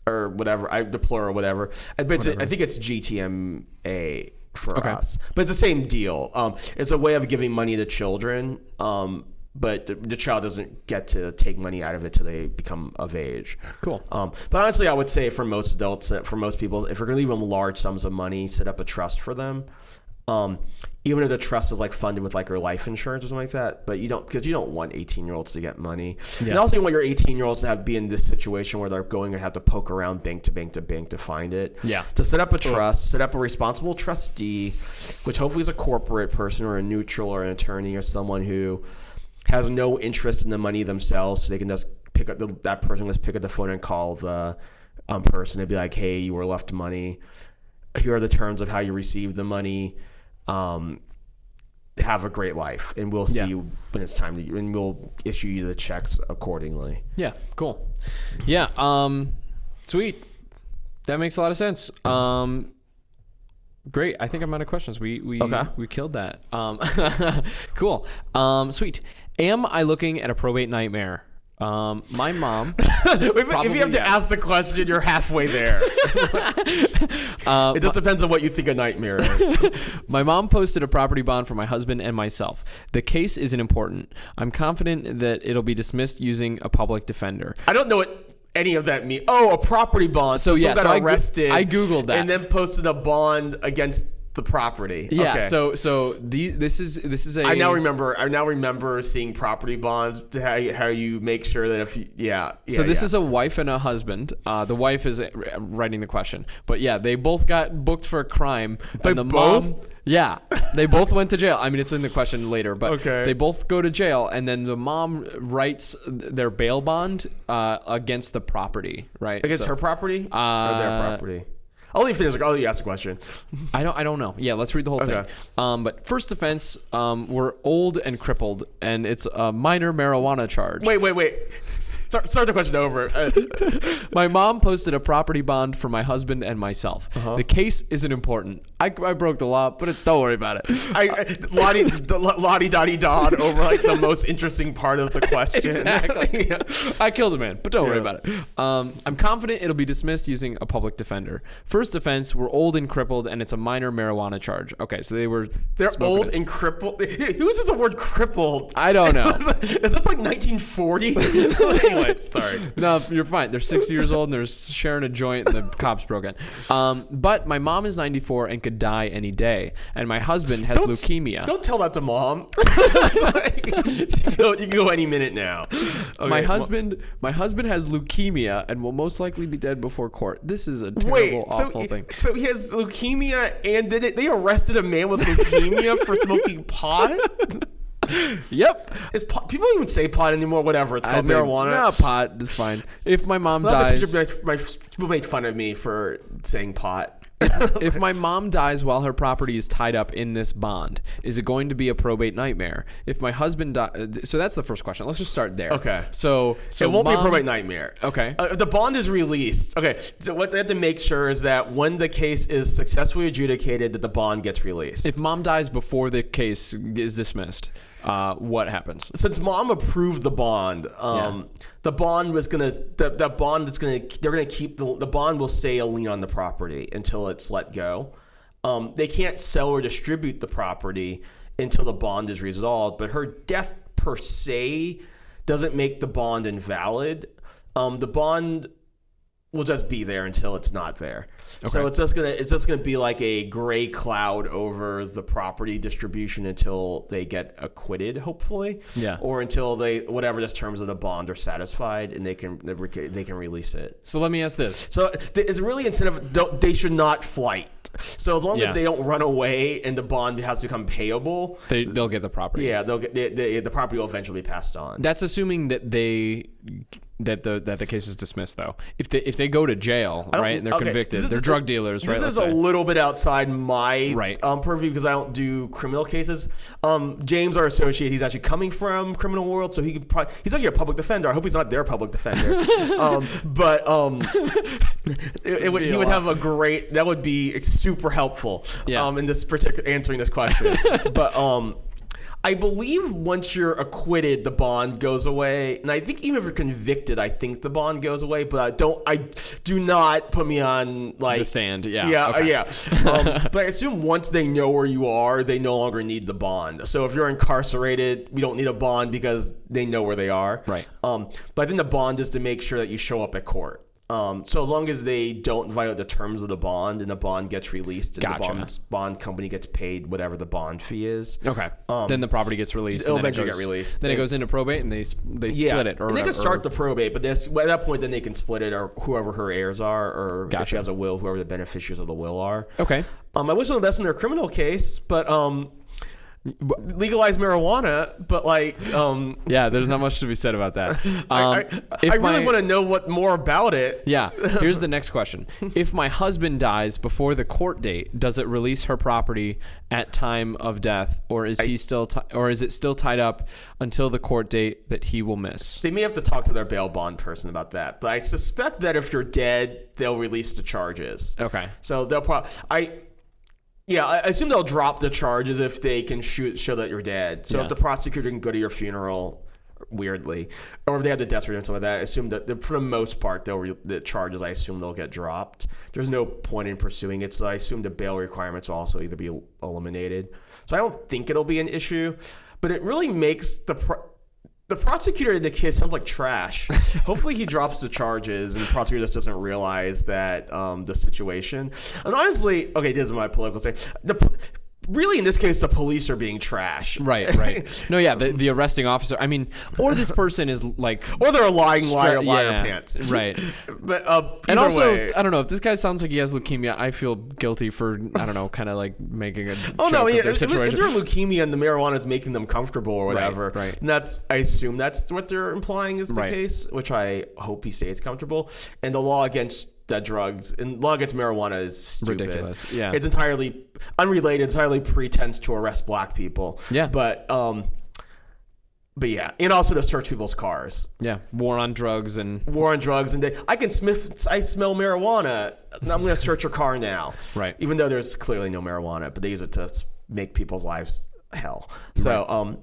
or whatever, I the plural, whatever. I, but it's- I think it's GTMA for Okay. us, but it's the same deal. Um, it's a way of giving money to children, um, but the, the child doesn't get to take money out of it till they become of age. Cool. Um, but honestly, I would say for most adults, for most people, if you're going to leave them large sums of money, set up a trust for them. Um, even if the trust is like funded with like your life insurance or something like that, but you don't because you don't want 18 year olds to get money. And Yeah. also, you want your 18 year olds to have be in this situation where they're going to have to poke around bank to bank to bank to find it. Yeah. To set up a trust, set up a responsible trustee, which hopefully is a corporate person or a neutral or an attorney or someone who has no interest in the money themselves, so they can just pick up the, that person just pick up the phone and call the um, person and be like, "Hey, you were left money. Here are the terms of how you received the money. Um, have a great life, and we'll see Yeah. you when it's time to, and we'll issue you the checks accordingly." Yeah, cool. Yeah, um, sweet. That makes a lot of sense. Um, great. I think I'm out of questions. We we Okay. we killed that. Um, *laughs* cool. Um, sweet. Am I looking at a probate nightmare? Um, my mom. *laughs* if you have to yes. ask the question, you're halfway there. *laughs* Uh, it just depends on what you think a nightmare is. *laughs* My mom posted a property bond for my husband and myself. The case isn't important. I'm confident that it'll be dismissed using a public defender. I don't know what any of that means. Oh, a property bond. So, yeah, someone got so I goo- arrested. I Googled that. and then posted a bond against the property. Yeah. Okay. So so the this is this is a I now remember. I now remember seeing property bonds. To how you, how you make sure that if you, yeah. So this yeah. is a wife and a husband. Uh, the wife is uh, writing the question, but yeah, they both got booked for a crime. And the mom, both? yeah, they both went to jail. I mean, it's in the question later, but Okay. they both go to jail, and then the mom writes their bail bond uh, against the property, right? against So- her property or Uh, their property. I'll leave you finish. I'll let you ask the question. I don't. I don't know. Yeah, let's read the whole Okay. thing. Um, but first offense, um, we're old and crippled, and it's a minor marijuana charge. Wait, wait, wait. Start, start the question over. Uh, *laughs* My mom posted a property bond for my husband and myself. Uh-huh. The case isn't important. I, I broke the law, but it, don't worry about it. *laughs* I, I Lottie, the Lottie Dottie Dod over like the most interesting part of the *laughs* question. Exactly. Yeah. I killed a man, but don't worry about it. Um, I'm confident it'll be dismissed using a public defender. First offense, we're old and crippled, and it's a minor marijuana charge. Okay, so they were They're old it. and crippled. Who uses the word crippled? I don't know. *laughs* Is that like 1940? *laughs* *laughs* anyway, sorry. no, you're fine. They're 60 years old and they're sharing a joint and the cops broke in. Um, but my mom is 94 and could die any day, and my husband has leukemia. Don't tell that to mom. you, can go, you can go any minute now. my Okay, husband, my husband has leukemia and will most likely be dead before court. This is a terrible, Wait, so, he- thing. so he has leukemia, and they, they arrested a man with leukemia for smoking *laughs* pot. Yep. Is pot, people don't even say pot anymore? Whatever, it's I called think- marijuana. No, pot is fine. If my mom Well, dies, my, my, people made fun of me for saying pot. *laughs* if my mom dies while her property is tied up in this bond, is it going to be a probate nightmare? If my husband dies, so that's the first question. Let's just start there. Okay. So, so it won't be a probate nightmare. Okay. Uh, the bond is released. Okay. So what they have to make sure is that when the case is successfully adjudicated, that the bond gets released. If mom dies before the case is dismissed, uh, what happens? Since mom approved the bond, um, the bond was gonna the, the bond that's gonna they're gonna keep the the bond will say a lien on the property until it's let go. Um, they can't sell or distribute the property until the bond is resolved. But her death per se doesn't make the bond invalid. Um, the bond will just be there until it's not there. Okay. So it's just gonna it's just gonna be like a gray cloud over the property distribution until they get acquitted, hopefully. Yeah. Or until they whatever the terms of the bond are satisfied and they can they can release it. So let me ask this. So it's really incentive. Don't, they should not flight. So as long Yeah. as they don't run away and the bond has to become payable, They, they'll get the property. yeah, they'll get they, they, the property will eventually be passed on. That's assuming that they that the that the case is dismissed though. If they if they go to jail, right, and they're okay, convicted, this is- they're drug dealers, right? This is a say. little bit outside my Right. um, purview because I don't do criminal cases. Um, James, our associate, he's actually coming from criminal world, so he could probably he's actually a public defender. I hope he's not their public defender. *laughs* um, but um, it, it would, he would have a great that would be super helpful. Yeah. Um, in this particular answering this question, *laughs* but um. I believe once you're acquitted, the bond goes away, and I think even if you're convicted, I think the bond goes away. But I don't, I do not put me on like The stand, yeah, yeah, okay. yeah. Um, *laughs* but I assume once they know where you are, they no longer need the bond. So if you're incarcerated, we don't need a bond because they know where they are. Right. Um, but I think the bond is to make sure that you show up at court. Um, so as long as they don't violate the terms of the bond and the bond gets released and Gotcha. the bond, bond company gets paid whatever the bond fee is. Okay. then the property gets released. it'll and then it eventually goes- get released. Then it And- goes into probate, and they they Yeah, split it, or and they can start the probate, but this at that point then they can split it, or whoever her heirs are, or if she has a will, whoever the beneficiaries of the will are. Okay. Um, I wish them the best in their criminal case, but um, legalize marijuana. But like, um, Yeah, there's not much to be said about that. Um, *laughs* I, I, I really my- want to know what more about it. Yeah. *laughs* Here's the next question. If my husband dies before the court date, does it release her property at time of death, or is he still, ti or is it still tied up until the court date that he will miss? They may have to talk to their bail bond person about that, but I suspect that if you're dead, they'll release the charges. Okay. So they'll probably I. Yeah, I assume they'll drop the charges if they can shoot show that you're dead. So Yeah. if the prosecutor can go to your funeral, weirdly, or if they have the death certificate and stuff like that, I assume that for the most part they'll re, the charges. I assume they'll get dropped. There's no point in pursuing it, so I assume the bail requirements will also either be eliminated. So I don't think it'll be an issue, but it really makes the. The prosecutor in the case sounds like trash. *laughs* Hopefully, he drops the charges, and the prosecutor just doesn't realize that um, the situation. And honestly, okay, this is my political say. The p- really in this case, the police are being trash. Right, *laughs* right. No, yeah, the, the arresting officer. I mean, or this person is like, Or they're a lying liar, liar yeah, pants. *laughs* right. But uh, and also, way- I don't know if this guy sounds like he has leukemia. I feel guilty for I don't know, kind of like making a Oh no! Yeah, if, if situation. they're leukemia and the marijuana is making them comfortable or whatever, right. And that's I assume that's what they're implying is the Right. case, which I hope he stays comfortable. And the law against that drugs and law against marijuana is stupid. Ridiculous, yeah. it's entirely unrelated. Entirely pretense to arrest black people. Yeah. but um, but yeah, and also to search people's cars. yeah, war on drugs and War on drugs, and they, I can sniff. I smell marijuana. I'm going *laughs* to search your car now. Right. Even though there's clearly no marijuana, but they use it to make people's lives hell. So, um,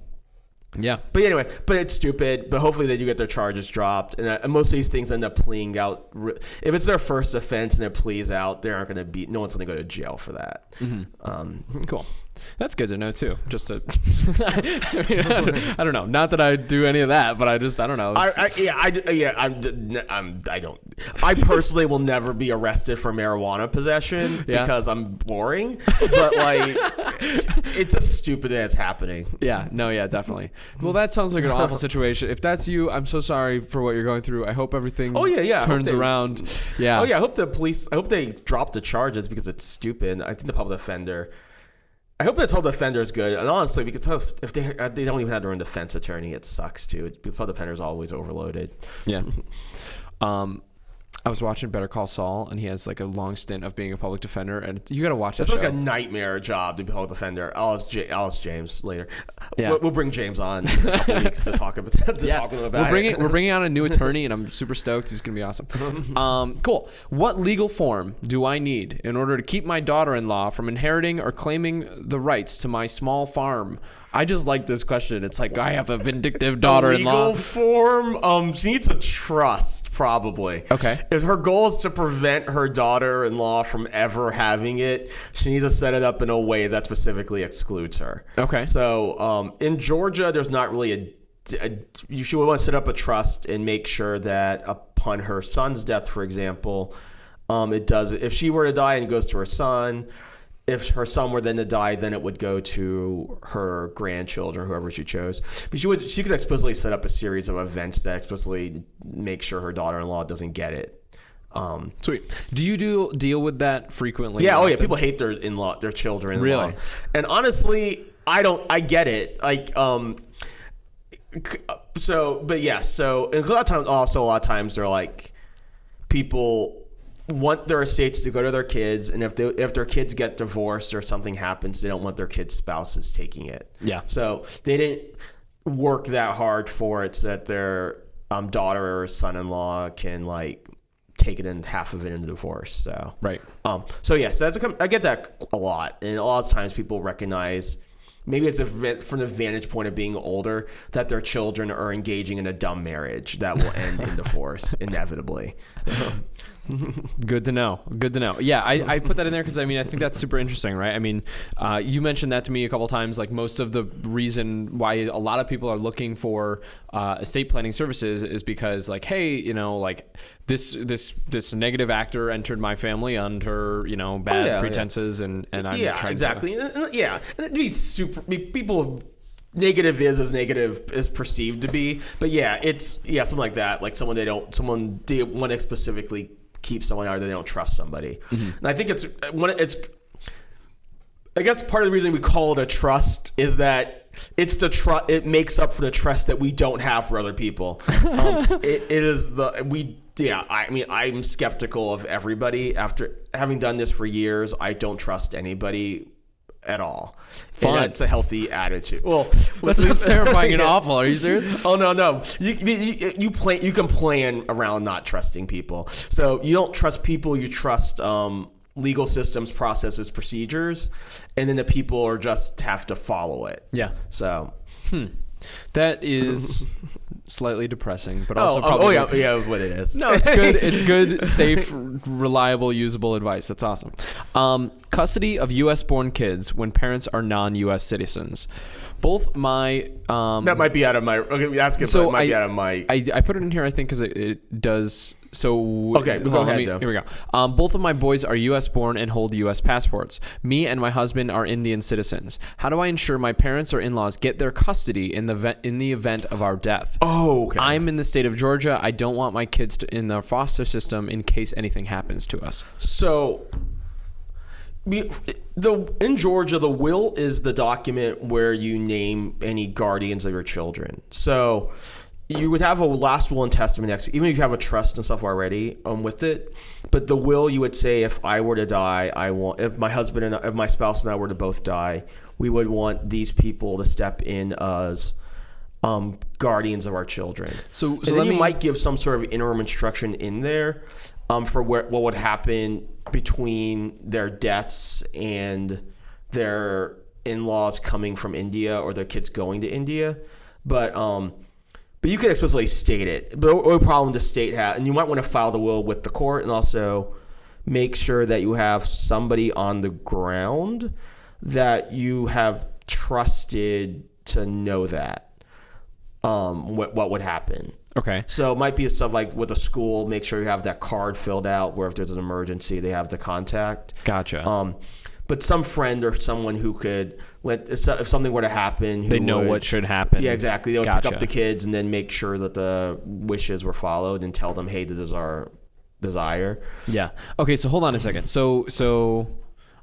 yeah, but anyway, but it's stupid. But hopefully they do get their charges dropped, and, uh, most of these things end up pleading out. If it's their first offense and it pleads out, they aren't going to be. No one's going to go to jail for that. Mm-hmm. Um, cool. That's good to know too. Just to, I, mean, I, don't, I don't know. Not that I do any of that, but I just I don't know. I, I, yeah, I, yeah, I'm, I'm, I don't. I personally will never be arrested for marijuana possession *laughs* Yeah. because I'm boring. But like, *laughs* it's just stupid it's happening. Yeah, no, yeah, definitely. Well, that sounds like an awful *laughs* situation. If that's you, I'm so sorry for what you're going through. I hope everything Oh, yeah, yeah, turns they- around. Yeah. Oh yeah, I hope the police. I hope they drop the charges because it's stupid. I think the public defender. I hope the public defender is good. And honestly, because if they they don't even have their own defense attorney, it sucks too. Because defender is always overloaded. Yeah. *laughs* Um, I was watching Better Call Saul, and he has like a long stint of being a public defender, and you got to watch that It's show. like a nightmare job to be a public defender. I'll ask, J- I'll ask James later. Yeah. We'll, we'll bring James on in a couple *laughs* weeks to talk about to Yes, talk about we're bringing it. we're bringing on a new *laughs* attorney, and I'm super stoked. He's gonna be awesome. *laughs* Um, cool. What legal form do I need in order to keep my daughter-in-law from inheriting or claiming the rights to my small farm? I just like this question. It's like I have a vindictive *laughs* daughter-in-law. Legal form. Um, she needs a trust, probably. Okay. If her goal is to prevent her daughter-in-law from ever having it, she needs to set it up in a way that specifically excludes her. Okay. So, um, in Georgia, there's not really a. You should want to set up a trust and make sure that upon her son's death, for example, um, it does. If she were to die and it goes to her son, if her son were then to die, then it would go to her grandchildren, whoever she chose. But she would. She could explicitly set up a series of events that explicitly make sure her daughter-in-law doesn't get it. Um, Sweet. Do you do deal with that frequently? yeah. Oh yeah. People hate their in-law, their children. Really? And honestly, I don't. I get it. Like, um, so, but yes. So, and a lot of times, also a lot of times, they're like, people want their estates to go to their kids, and if they if their kids get divorced or something happens, they don't want their kids' spouses taking it. Yeah. So they didn't work that hard for it, so that their um, daughter or son-in-law can like take it in half of it in divorce. So Right. um, so yes, that's a, I get that a lot, and a lot of times people recognize maybe it's a, from the vantage point of being older that their children are engaging in a dumb marriage that will end in *laughs* divorce inevitably. *laughs* Good to know. Good to know. Yeah, I, I put that in there because I mean I think that's super interesting, right? I mean, uh, you mentioned that to me a couple times. Like most of the reason why a lot of people are looking for uh, estate planning services is because like, hey, you know, like this this this negative actor entered my family under you know bad Oh, yeah, yeah. pretenses and and I'm yeah, trying exactly. And- yeah, and be super. People negative is as negative is perceived to be, but yeah, it's yeah something like that. Like someone they don't someone they want to specifically keep someone out, or they don't trust somebody. Mm-hmm. And I think it's when it's. I guess part of the reason we call it a trust is that it's the trust. It makes up for the trust that we don't have for other people. *laughs* Um, it, it is the we. Yeah, I mean, I'm skeptical of everybody. After having done this for years, I don't trust anybody at all. Fun. And that's a healthy attitude. Well, *laughs* That sounds terrifying and awful. Are you *laughs* serious? Oh no no you, you you plan you can plan around not trusting people. So you don't trust people. You trust um, legal systems, processes, procedures, and then the people are just have to follow it. Yeah. So That is *laughs* slightly depressing, but also oh, oh, probably oh yeah *laughs* yeah what it is. No, it's good. It's good, *laughs* safe, reliable, usable advice. That's awesome. Um, custody of U.S. born kids when parents are non-U.S. citizens. Both my um, that might be out of my. Okay, that's good. So might be out of my. I, I put it in here, I think, because it, it does. So Okay, go ahead, me- Here we go. Um, both of my boys are U.S. born and hold U.S. passports. Me and my husband are Indian citizens. How do I ensure my parents or in-laws get their custody in the ve- in the event of our death? oh okay. I'm in the state of Georgia. I don't want my kids to, in the foster system in case anything happens to us. So, the in Georgia, the will is the document where you name any guardians of your children. So, you would have a last will and testament next, even if you have a trust and stuff already um, with it. But the will, you would say, if I were to die, I want if my husband and if my spouse and I were to both die, we would want these people to step in as um, guardians of our children. So- and so then let you me- might give some sort of interim instruction in there um, for where, what would happen between their deaths and their in-laws coming from India or their kids going to India. But um, but you could explicitly state it. But the only problem the state has, and you might want to file the will with the court, and also make sure that you have somebody on the ground that you have trusted to know that um, what what would happen. Okay. So it might be stuff like with a school, make sure you have that card filled out where if there's an emergency, they have the contact. Gotcha. Um, but some friend or someone who could let if something were to happen, who they know would- what should happen. Yeah, exactly. They would pick up the kids and then make sure that the wishes were followed and tell them, hey, this is our desire. Yeah. Okay. So hold on a second. So so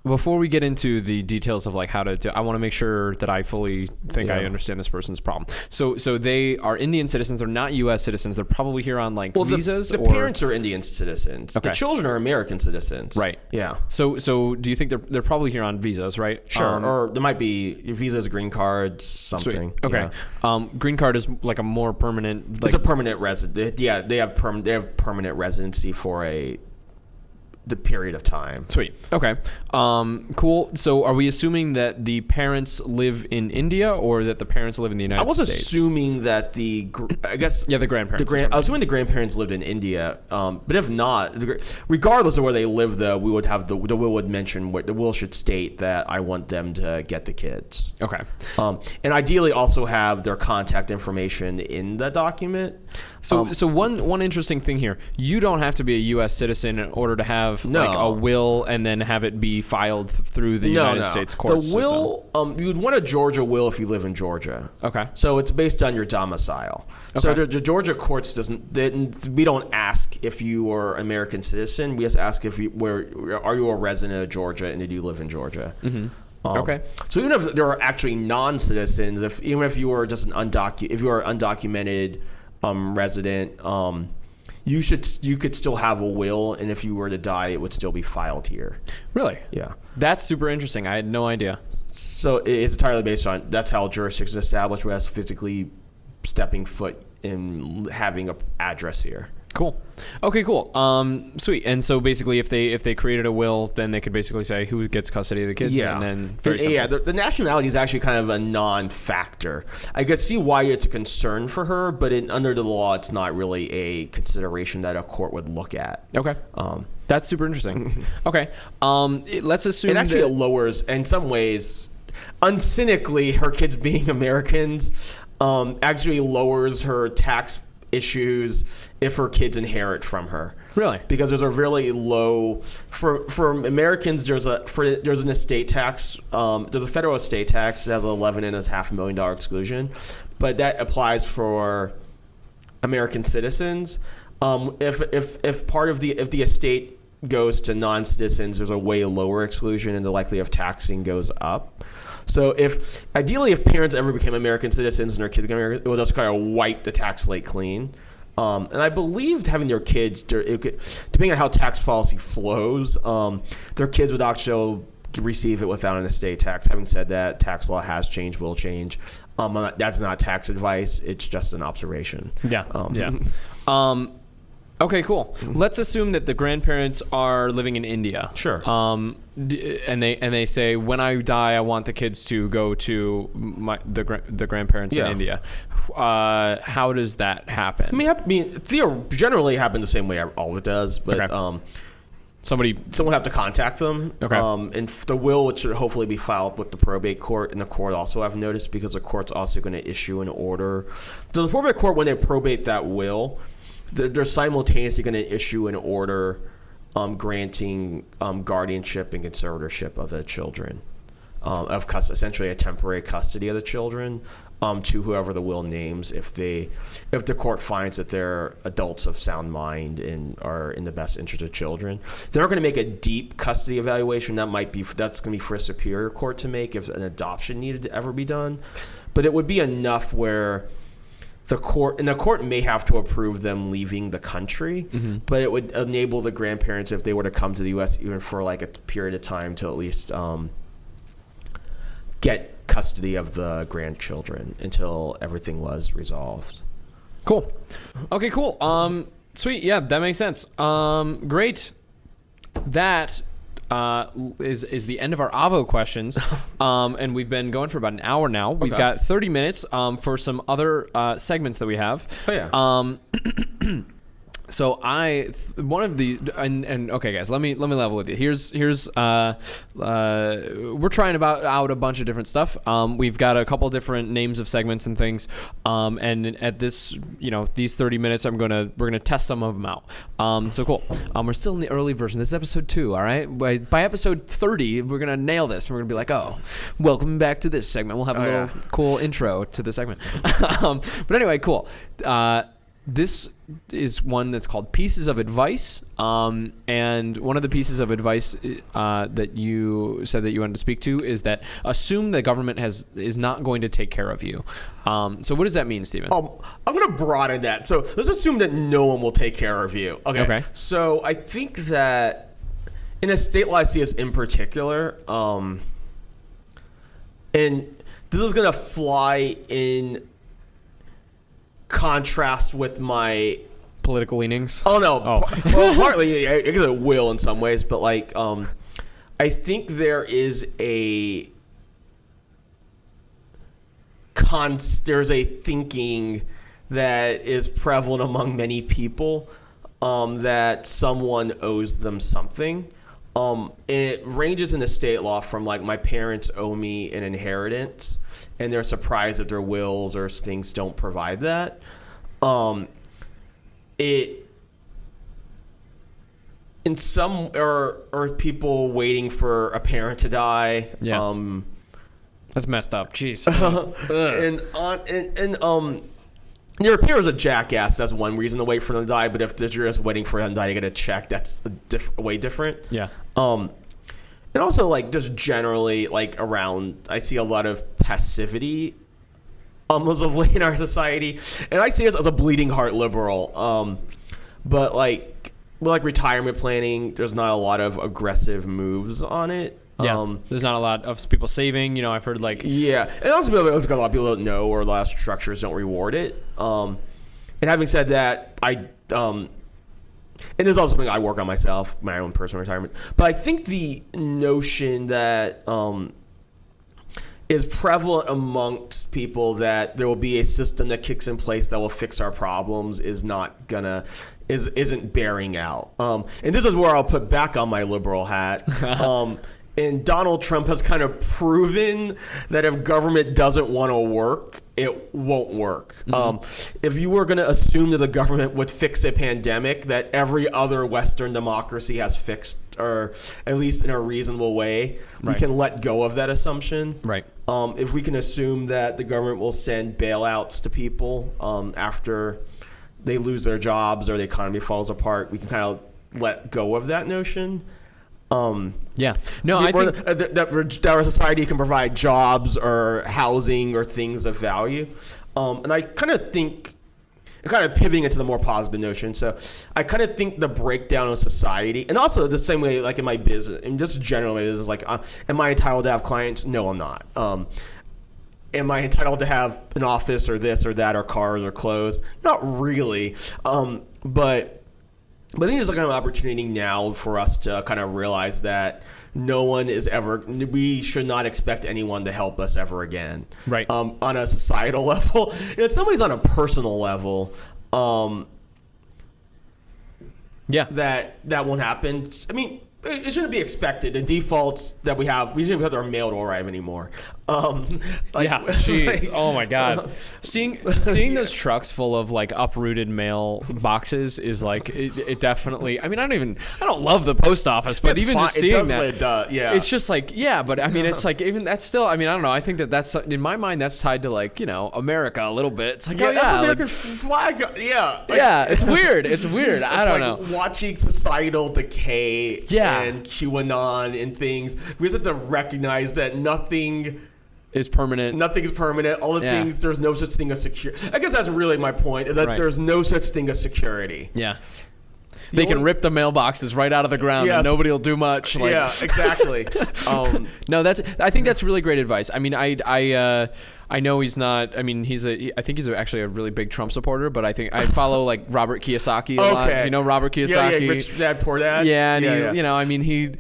before we get into the details of like how to do, I want to make sure that I fully think I understand this person's problem. So so they are Indian citizens. They're not U.S. citizens. They're probably here on like the, visas the or parents are Indian citizens. Okay. The children are American citizens. Right. Yeah. So so do you think they're they're probably here on visas, right? Sure. Um, or there might be visas, green cards, sweet. something. Okay. Yeah. Um, green card is like a more permanent. Like, it's a permanent resident. Yeah, they have perm- They have permanent residency for a the period of time. Sweet. Okay. Um, cool. So, are we assuming that the parents live in India or that the parents live in the United States? I was States? assuming that the, gr- I guess, *laughs* Yeah, the grandparents. the grand, I was assuming the grandparents lived in India. Um, but if not, the gr- regardless of where they live, though, we would have the the will would mention what the will should state that I want them to get the kids. okay. Um, and ideally, also have their contact information in the document. So, Um, so one one interesting thing here: you don't have to be a U.S. citizen in order to have like a will and then have it be filed through the no, United no. States court The will, um, you would want a Georgia will if you live in Georgia. Okay. So it's based on your domicile. So Okay. the, the Georgia courts doesn't. They, we don't ask if you are American citizen. We just ask if you where are you a resident of Georgia and did you live in Georgia. Mm-hmm. Okay. So even if there are actually non-citizens, if even if you are just an undocu- if you are undocumented um, resident, um, you should you could still have a will, and if you were to die, it would still be filed here. Really? Yeah. That's super interesting. I had no idea. So it's entirely based on that's how jurisdiction is established, whereas physically stepping foot in having a address here. Cool. Okay, cool. Um, sweet. And so basically, if they if they created a will, then they could basically say who gets custody of the kids, Yeah. and then very yeah. simple. The, the nationality is actually kind of a non-factor. I could see why it's a concern for her, but in, under the law, it's not really a consideration that a court would look at. Okay. Um, That's super interesting. *laughs* okay. Um, it- let's assume it actually that, lowers, in some ways, uncynically, her kids *laughs* being Americans um, actually lowers her tax issues if her kids inherit from her. Really? Because there's a really low for for Americans. There's a for there's an estate tax. Um, there's a federal estate tax that has an eleven and a half million dollar exclusion, but that applies for American citizens. Um, if if if part of the if the estate goes to non-citizens, there's a way lower exclusion, and the likelihood of taxing goes up. So if ideally, if parents ever became American citizens and their kids became American, it would just kind of wipe the tax slate clean. Um, and I believed having their kids, there- it could, depending on how tax policy flows, um, their kids would actually receive it without an estate tax. Having said that, tax law has changed, will change. Um, that's not tax advice; it's just an observation. Yeah. Um, yeah. *laughs* Okay, cool. Let's assume that the grandparents are living in India. Sure. Um, d- and they and they say, when I die, I want the kids to go to my the the grandparents Yeah. in India. Uh, how does that happen? I mean, I mean, Theo generally happen the same way all it does, but Okay. um, Somebody. someone have to contact them. Okay. Um, and f- the will, which should hopefully be filed with the probate court, and the court also I've noticed because the court's also going to issue an order. So the probate court, when they probate that will, they're, they're simultaneously going to issue an order um, granting um, guardianship and conservatorship of the children, um, of essentially a temporary custody of the children. Um, to whoever the will names, if they, if the court finds that they're adults of sound mind and are in the best interest of children, they're going to make a deep custody evaluation. That might be that's going to be for a superior court to make if an adoption needed to ever be done, but it would be enough where the court and the court may have to approve them leaving the country, but it would enable the grandparents if they were to come to the U.S. even for like a period of time to at least um, get custody of the grandchildren until everything was resolved. Cool. Okay, cool. Um, sweet. Yeah, that makes sense. Um, great. That uh, is is the end of our Avvo questions. *laughs* Um, and we've been going for about an hour now. We've Okay. got 30 minutes um, for some other uh, segments that we have. Oh, yeah. Um, *clears throat* *coughs* so I th- one of the and, and okay guys let me let me level with you. Here's here's uh, uh, we're trying about out a bunch of different stuff. Um, we've got a couple different names of segments and things. Um, and at this you know these 30 minutes I'm gonna we're gonna test some of them out. Um, so cool. Um, we're still in the early version. This is episode two all right? By, by episode 30 we're gonna nail this. We're gonna be like oh welcome back to this segment. We'll have a Oh, little yeah. cool intro to the segment. *laughs* Um, but anyway cool. Uh, this is one that's called Pieces of Advice. Um, and one of the pieces of advice uh, that you said that you wanted to speak to is that assume the government has is not going to take care of you. Um, so what does that mean, Steven? Um, I'm going to broaden that. So let's assume that no one will take care of you. Okay. Okay. So I think that in a state like CS in particular, um, and this is going to fly in contrast with my Political leanings. Oh no. Oh. Well, partly I guess it will in some ways, but like, um, I think there is a cons. There's a thinking that is prevalent among many people um, that someone owes them something. Um, and it ranges in the state law from like my parents owe me an inheritance, and they're surprised if their wills or things don't provide that. Um, it in some or or people waiting for a parent to die. Yeah. Um, That's messed up. Jeez. *laughs* And on and, and um your parents a jackass. That's one reason to wait for them to die. But if you're just waiting for them to die to get a check, that's a diff- way different. yeah. Um, and also like just generally like around, I see a lot of passivity, almost of late in our society, and I see this as a bleeding heart liberal. Um, but like, like retirement planning, there's not a lot of aggressive moves on it. Yeah. Um, There's not a lot of people saving. You know, I've heard like yeah, and also a lot of people don't know, or a lot of structures don't reward it. Um, and having said that, I um, and there's also something I work on myself, my own personal retirement. But I think the notion that um, is prevalent amongst people that there will be a system that kicks in place that will fix our problems is not gonna is isn't bearing out. Um, and this is where I'll put back on my liberal hat. *laughs* um, and Donald Trump has kind of proven that if government doesn't want to work, it won't work. Um, if you were going to assume that the government would fix a pandemic that every other Western democracy has fixed, or at least in a reasonable way, we can let go of that assumption. Right. Um, if we can assume that the government will send bailouts to people um, after they lose their jobs or the economy falls apart, we can kind of let go of that notion. Um, yeah. No, I think that, that, that our society can provide jobs or housing or things of value. Um, and I kind of think, kind of pivoting into the more positive notion. So I kind of think the breakdown of society, and also the same way, like in my business, and just generally, this is like, uh, am I entitled to have clients? No, I'm not. Um, am I entitled to have an office or this or that or cars or clothes? Not really. Um, but but I think there's a kind of opportunity now for us to kind of realize that no one is ever. We should not expect anyone to help us ever again. Right. Um, on a societal *laughs* level, and if somebody's on a personal level, um, yeah. that that won't happen. I mean, it, it shouldn't be expected. The defaults that we have, we shouldn't have our mail to arrive anymore. *laughs* Um, like- yeah, *laughs* jeez. like- oh my god. Seeing *laughs* seeing those trucks full of like uprooted mail boxes is like it, it definitely. I mean, I don't even I don't love the post office, but It's even just It seeing does that, it does, yeah. it's just like yeah. But I mean, it's like even that's still. I mean, I don't know. I think that that's in my mind that's tied to like you know America a little bit. It's like Yeah, oh that's yeah, American like, flag. Yeah, yeah. It's weird. It's weird. I don't like know. Watching societal decay Yeah. And QAnon and things, we just have to recognize that nothing, is permanent. nothing's permanent. All the Yeah. things, there's no such thing as secure. I guess that's really my point. Is that Right. there's no such thing as security. Yeah. They can rip the mailboxes right out of the ground Yes. and nobody will do much. Like, yeah, exactly. *laughs* um, No, that's. I think that's really great advice. I mean, I, I, uh, I know he's not. I mean, he's a. he- I think he's a, actually a really big Trump supporter. But I think I follow like Robert Kiyosaki a lot. Do you know Robert Kiyosaki? yeah, rich dad, poor dad. Yeah, and yeah, he, yeah. you know, I mean, he,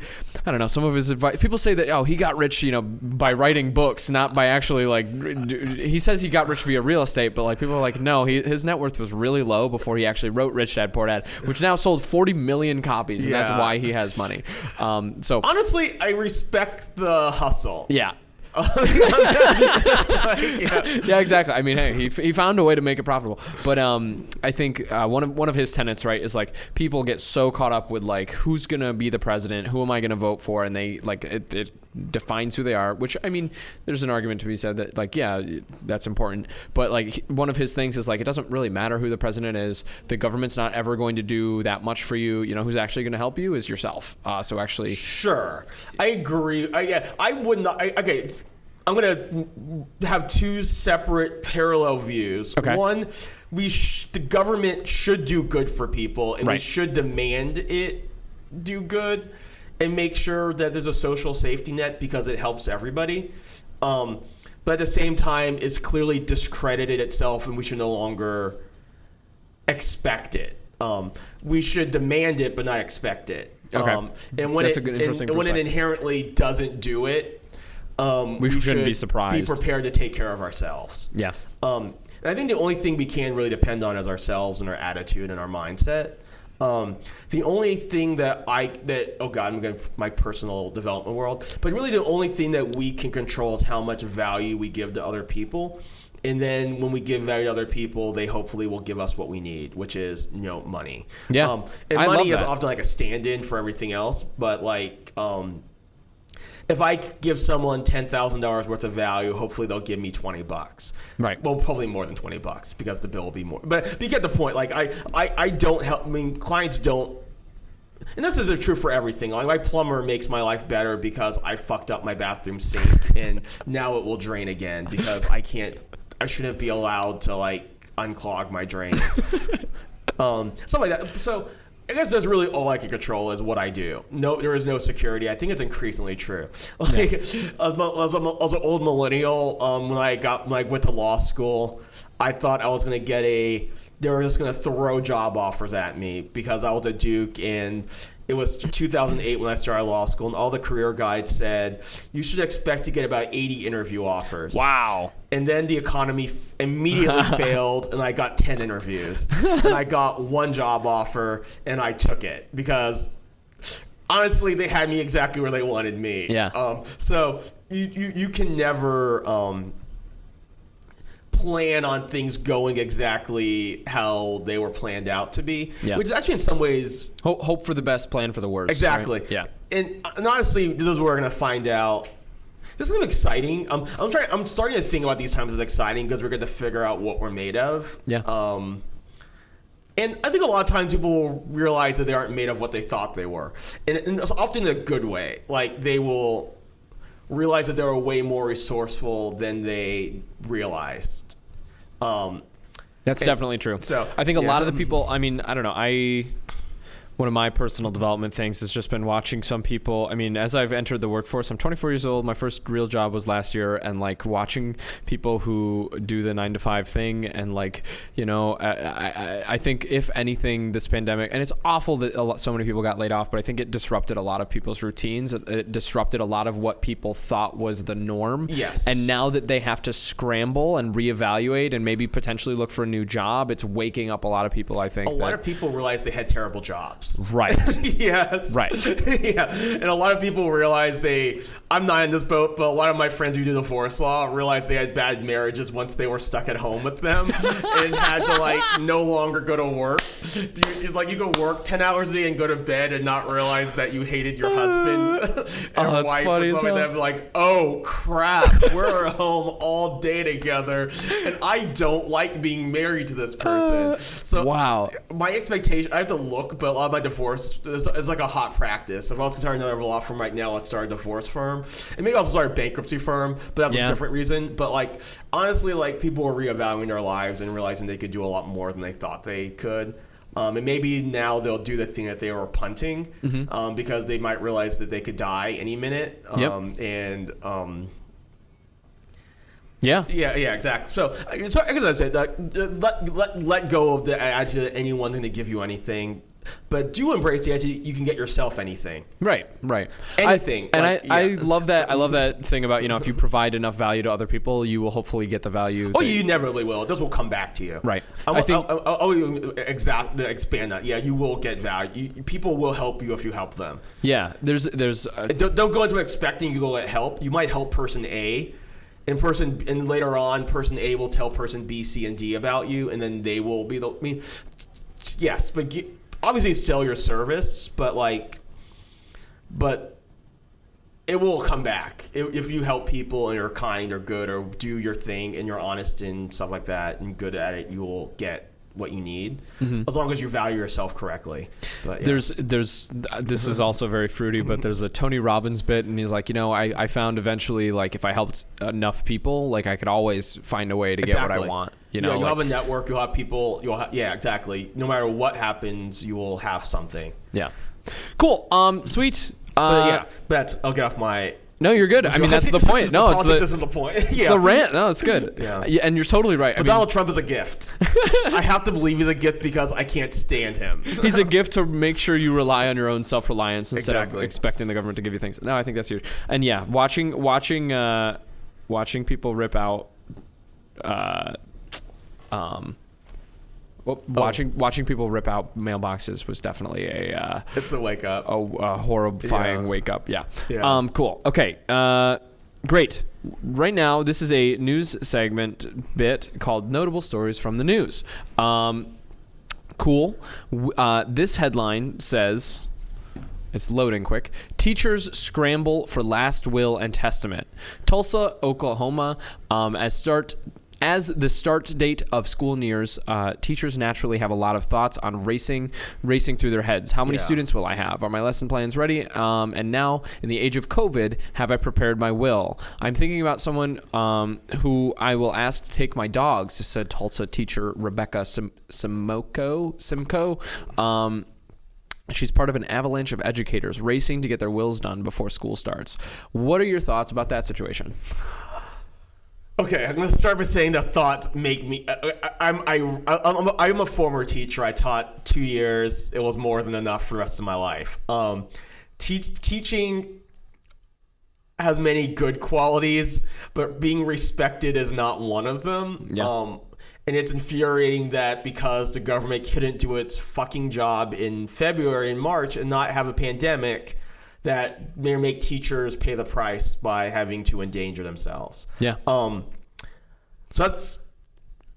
I don't know, some of his advice. People say that, oh, he got rich, you know, by writing books, not by actually like. He says he got rich via real estate, but like people are like, no, he, his net worth was really low before he actually wrote Rich Dad Poor Dad, which now sold 40 million copies, and that's why he has money. Um, so Honestly, I respect the hustle. yeah, yeah. *laughs* yeah, exactly. I mean, hey, he, he found a way to make it profitable. But um, I think uh, one of one of his tenets, right, is like people get so caught up with like who's gonna be the president, who am I gonna vote for, and they like it, it defines who they are. Which I mean, there's an argument to be said that like yeah, that's important. But like one of his things is like it doesn't really matter who the president is. The government's not ever going to do that much for you. You know, who's actually going to help you is yourself. Uh, so actually, Sure, I agree. I, yeah, I would not. I, okay, I'm gonna have two separate parallel views. Okay. One, we sh- the government should do good for people, and we should demand it do good, and make sure that there's a social safety net because it helps everybody. Um, but at the same time, it's clearly discredited itself, and we should no longer expect it. Um, we should demand it, but not expect it. Okay. Um, and when That's it a good, and- interesting and when it inherently doesn't do it, um, We shouldn't be should surprised. Be prepared to take care of ourselves. yeah, Um, and I think the only thing we can really depend on is ourselves and our attitude and our mindset. Um, the only thing that I that oh god I'm going to my personal development world, but really the only thing that we can control is how much value we give to other people, and then when we give value to other people, they hopefully will give us what we need, which is you know money. Yeah. um, and I money is often like a stand-in for everything else, but like um, if I give someone ten thousand dollars worth of value, hopefully they'll give me twenty bucks. Right. Well, probably more than twenty bucks because the bill will be more. But, but you get the point. Like I, I, I don't help. I mean, clients don't. And this is true for everything. Like my plumber makes my life better because I fucked up my bathroom sink and now it will drain again because I can't. I shouldn't be allowed to like unclog my drain. *laughs* um, something like that. So I guess that's really all I can control is what I do. No, there is no security. I think it's increasingly true. *laughs* Like as, a- as, a- as an old millennial, um, when I got when I went to law school, I thought I was going to get a. They were just going to throw job offers at me because I was a Duke and. It was 2008 when I started law school, and all the career guides said you should expect to get about 80 interview offers wow. And then the economy f- immediately *laughs* failed and i got 10 interviews and i got *laughs* one job offer and i took it because honestly they had me exactly where they wanted me Yeah. um, so you, you, you can never um, plan on things going exactly how they were planned out to be Yeah. which is actually in some ways Hope, hope for the best, plan for the worst. right? Exactly. Yeah. And, and honestly, this is what we're gonna find out. This is kind of exciting. Um, I'm trying. I'm starting to think about these times as exciting because we're going to figure out what we're made of. Yeah. Um, and I think a lot of times people will realize that they aren't made of what they thought they were, and, and it's often in a good way. Like they will realize that they're way more resourceful than they realized. Um, That's And definitely true. so, I think a yeah. lot of the people. I mean, I don't know. I one of my personal development things has just been watching some people. I mean, as I've entered the workforce, I'm 24 years old. My first real job was last year, and like watching people who do the nine to five thing, and like you know, I, I, I think if anything, this pandemic, and it's awful that a lot, so many people got laid off, but I think it disrupted a lot of people's routines. It, it disrupted a lot of what people thought was the norm. Yes. And now that they have to scramble and reevaluate and maybe potentially look for a new job, it's waking up a lot of people. I think. a lot that- of people realize they had terrible jobs. Right. *laughs* yes. Right. *laughs* yeah. And a lot of people realize they. I'm not in this boat, but a lot of my friends who do the divorce law realized they had bad marriages once they were stuck at home with them *laughs* and had to like no longer go to work. You, like you go work ten hours a day and go to bed and not realize that you hated your husband Oh, that's wife funny as something like that. Be like, oh crap, we're at home all day together, and I don't like being married to this person. Uh, so wow. my expectation i have to look but a lot of my divorce is, is like a hot practice if i was to start another law firm right now let's start a divorce firm and maybe i'll start a bankruptcy firm but that's Yeah. a different reason but like honestly like people are reevaluating their lives and realizing they could do a lot more than they thought they could um, and maybe now they'll do the thing that they were punting um, because they might realize that they could die any minute Mm-hmm. Yep. um, and um, Yeah. yeah, yeah, exactly. So, so as I said, like, let, let let go of the idea that anyone's going to give you anything. But do embrace the idea you can get yourself anything. Right, right. Anything, I, and like, I, I yeah. love that. I love that thing about you know if you provide enough value to other people, you will hopefully get the value. Oh, you inevitably will. This will come back to you. Right. I, I think- I'll, I'll, I'll exact, expand that. Yeah, you will get value. You, people will help you if you help them. yeah. There's there's uh, Don't, don't go into expecting you will get help. You might help person A, and person and later on, person A will tell person B, C, and D about you, and then they will be the. I mean, yes, but ge- obviously sell your service, but like, but it will come back if if you help people and you're kind or good or do your thing and you're honest and stuff like that and good at it. You will get what you need mm-hmm. as long as you value yourself correctly. But yeah. there's there's this is also very fruity, but there's a Tony Robbins bit, and he's like, you know, I, I found eventually like if I helped enough people, like I could always find a way to get what I want. You Yeah, know, you'll like- have a network. You'll have people. You'll have, yeah, exactly. No matter what happens, you will have something. yeah. Cool. Um, sweet. Uh, But yeah, that's. I'll get off my. No, you're good. I mean, that's the point. No, it's *laughs* the, isn't the point. it's *laughs* yeah. the rant. No, it's good. Yeah. and you're totally right. I But mean, Donald Trump is a gift. *laughs* I have to believe he's a gift because I can't stand him. he's a gift to make sure you rely on your own self reliance instead of expecting the government to give you things. No, I think that's huge. And yeah, watching watching uh, watching people rip out, uh, um, well, watching watching people rip out mailboxes was definitely a uh, It's a wake up. a, a horrifying Yeah. wake up. Yeah. Yeah. Um. Cool. Okay. Uh. Great. Right now, this is a news segment bit called "Notable Stories from the News." Um. Cool. Uh, this headline says. It's loading quick. Teachers scramble for last will and testament. Tulsa, Oklahoma, um, as start as the start date of school nears, uh, teachers naturally have a lot of thoughts on racing, racing through their heads. How many Yeah. students will I have? Are my lesson plans ready? Um, and now, in the age of COVID, have I prepared my will? I'm thinking about someone um, who I will ask to take my dogs, said Tulsa teacher Rebecca Sim- Simoko. Simcoe. Um, She's part of an avalanche of educators racing to get their wills done before school starts. What are your thoughts about that situation? Okay, I'm gonna start by saying that thoughts make me. I, I, I'm I, I'm a, I'm a former teacher. I taught two years. It was more than enough for the rest of my life. Um, teach, teaching has many good qualities, but being respected is not one of them. Yeah. Um, and it's infuriating that because the government couldn't do its fucking job in February and March and not have a pandemic, that may make teachers pay the price by having to endanger themselves. Yeah. Um, so that's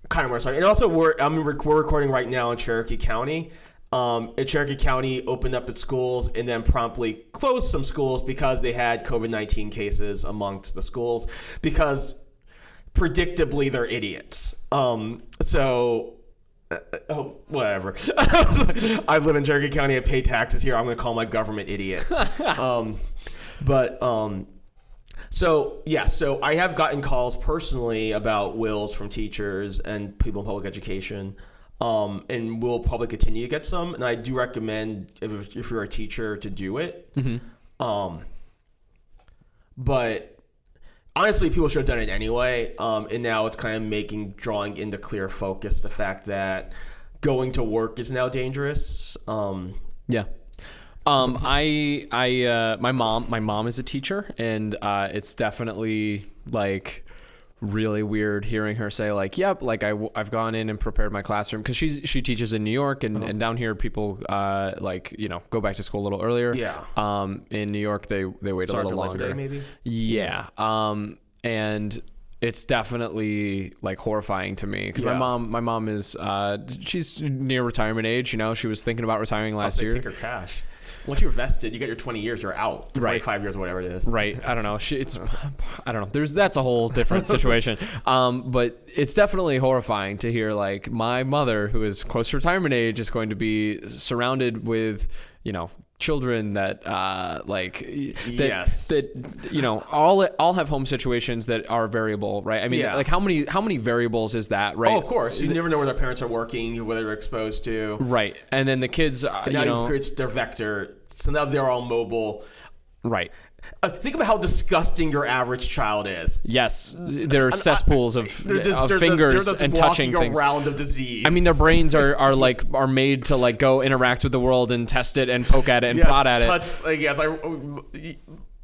kind of where I started. And also, we're I'm we're recording right now in Cherokee County. Um, and Cherokee County opened up its schools and then promptly closed some schools because they had COVID nineteen cases amongst the schools because predictably they're idiots. Um, so. Uh, Oh, whatever. *laughs* I live in Cherokee County. I pay taxes here. I'm going to call my government idiot. *laughs* um, but um, so yeah, so I have gotten calls personally about wills from teachers and people in public education, um, and will probably continue to get some. And I do recommend if, if you're a teacher to do it. Um, but honestly, people should have done it anyway. Um, and now it's kind of making drawing into clear focus the fact that going to work is now dangerous. Um, Yeah. Um, I, I, uh, my mom, my mom is a teacher, and uh, it's definitely like really weird hearing her say like, "Yep, like I, have gone in and prepared my classroom" because she's she teaches in New York, and, and down here people uh, like you know go back to school a little earlier. Yeah. Um, in New York they they wait Start a little longer. maybe? Yeah. Um, and it's definitely like horrifying to me because my mom, my mom is, uh, she's near retirement age. You know, she was thinking about retiring last year. take her cash. Once you're vested, you get your 20 years, you're out. Right. 25 years, whatever it is. Right. I don't know. It's, I don't know. There's, that's a whole different *laughs* situation. Um, but it's definitely horrifying to hear like my mother, who is close to retirement age, is going to be surrounded with, you know, children that, uh, like, that, Yes. that, you know, all, all have home situations that are variable, right? I mean, Yeah. like how many, how many variables is that, right? Oh, of course. You never know where their parents are working, whether they're exposed to. Right. And then the kids, uh, And now you know, create their vector. So now they're all mobile. Right. Uh, think about how disgusting your average child is. Yes, there are cesspools of, They're just, of they're fingers just, they're just and touching things. around of disease. I mean, their brains are, are like are made to like go interact with the world and test it and poke at it and yes, prod at it. Like, yes, I.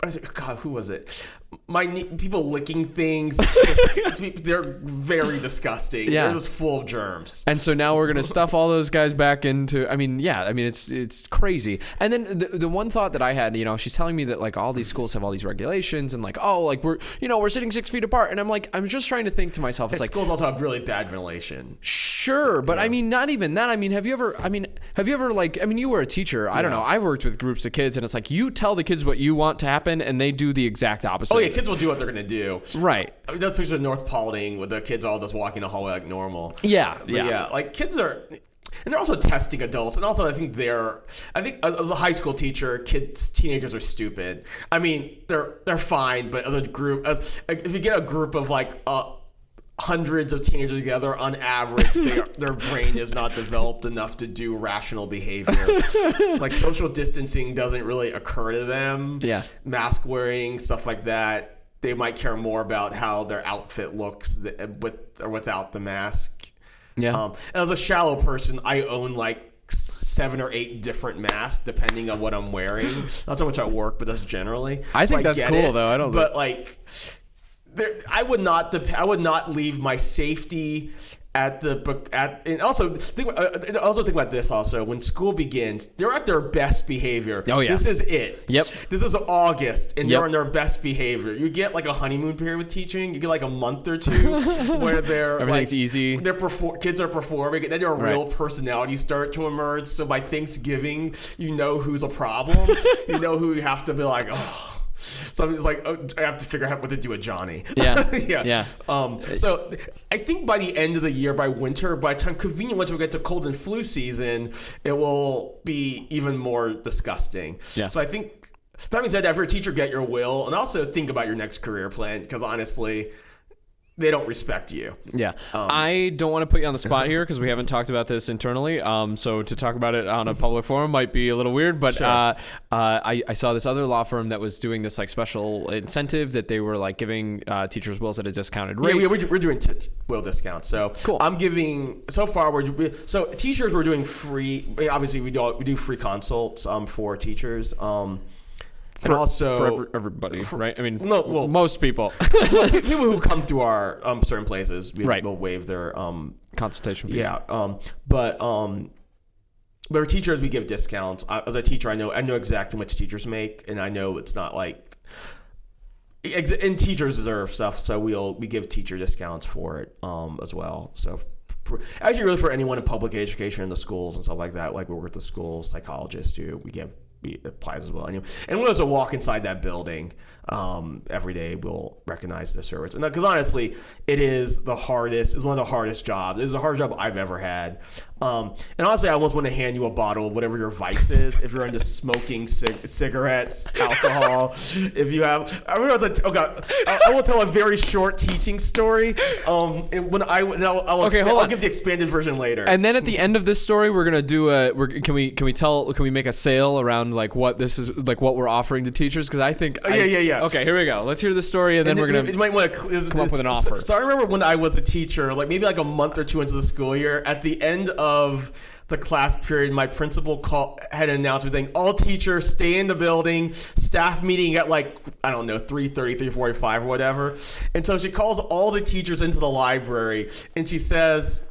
I was like, God, who was it? My people licking things. *laughs* they're very disgusting. Yeah. They're just full of germs. And so now we're gonna stuff all those guys back into. I mean, yeah. I mean, it's it's crazy. And then the, the one thought that I had, you know, she's telling me that like all these schools have all these regulations and like oh like we're you know we're sitting six feet apart and I'm like I'm just trying to think to myself it's like Schools also have really bad ventilation. Sure, but I mean, not even that. I mean, have you ever? I mean, have you ever like? I mean, you were a teacher. I don't know. I've worked with groups of kids, and it's like you tell the kids what you want to happen, and they do the exact opposite. Oh yeah, kids will do what they're gonna do. Right. I mean, those pictures of North Paulding with the kids all just walking the hallway like normal. Yeah. But Yeah. yeah, like kids are, and they're also testing adults, and also I think they're, I think as a high school teacher, kids, teenagers are stupid. I mean, they're they're fine, but as a group, as if you get a group of like uh, hundreds of teenagers together, on average, they are, their brain is not developed enough to do rational behavior. *laughs* like social distancing doesn't really occur to them. Yeah. mask wearing stuff like that. They might care more about how their outfit looks with or without the mask. Yeah. Um, as a shallow person, I own like seven or eight different masks depending on what I'm wearing. Not so much at work, but that's generally. I think So that's cool, though. I don't But like, there, I would not. Dep- I would not leave my safety at the book at and also think uh, also think about this also when school begins they're at their best behavior Oh, yeah. this is it Yep. this is august and Yep. they're in their best behavior you get like a honeymoon period with teaching you get like a month or two *laughs* where they're Everything's like, easy. they're perfor- kids are performing and then your real personalities start to emerge so by thanksgiving you know who's a problem *laughs* you know who you have to be like oh Somebody's like, oh, I have to figure out what to do with Johnny. *laughs* Yeah. yeah. Yeah. Um, so I think by the end of the year, by winter, by the time convenient once we get to cold and flu season, it will be even more disgusting. Yeah. So I think that being said, every teacher get your will, and also think about your next career plan because honestly, they don't respect you. Yeah. Um, I don't want to put you on the spot here because we haven't talked about this internally. Um, so to talk about it on a public forum might be a little weird. But Sure. uh, uh, I, I saw this other law firm that was doing this like special incentive that they were like giving uh, teachers wills at a discounted rate. Yeah, we, we're, we're doing t- will discounts. So Cool. I'm giving so far we're so teachers we're doing free. I mean, obviously we do we do free consults um for teachers um and also for every, everybody, right? I mean, No, well- most people. *laughs* people who come to our um certain places we Right. will waive their um Consultation fees. yeah um but um. But our teachers, we give discounts. I, as a teacher, I know I know exactly what teachers make, and I know it's not like and teachers deserve stuff, so we'll we give teacher discounts for it um, as well. So for, actually, really for anyone in public education in the schools and stuff like that, like we work with the schools, psychologists too, we give applies as well. Anyway, And, when also walk inside that building um, every day, we'll recognize the service. And because honestly, it is the hardest. It's one of the hardest jobs. It's the hardest job I've ever had. Um, and honestly, I almost want to hand you a bottle of whatever your vice is. if you're into smoking cig- cigarettes, alcohol, *laughs* if you have, I remember I was like, oh god, I, I will tell a very short teaching story. Um, and when I, and I'll, I'll, Okay, expa- hold I'll on. give the expanded version later. And then at the end of this story, we're gonna do a. We're, can we can we tell? Can we make a sale around like what this is like what we're offering to teachers? Because I think. Oh, yeah, yeah, yeah. Okay, here we go. Let's hear the story, and then we're gonna. You might want to come up with an offer. So I remember when I was a teacher, like maybe like a month or two into the school year, at the end of the class period, my principal call had an announcement saying all teachers stay in the building. Staff meeting at like I don't know 3:30, 3:45 or whatever. And so she calls all the teachers into the library and she says.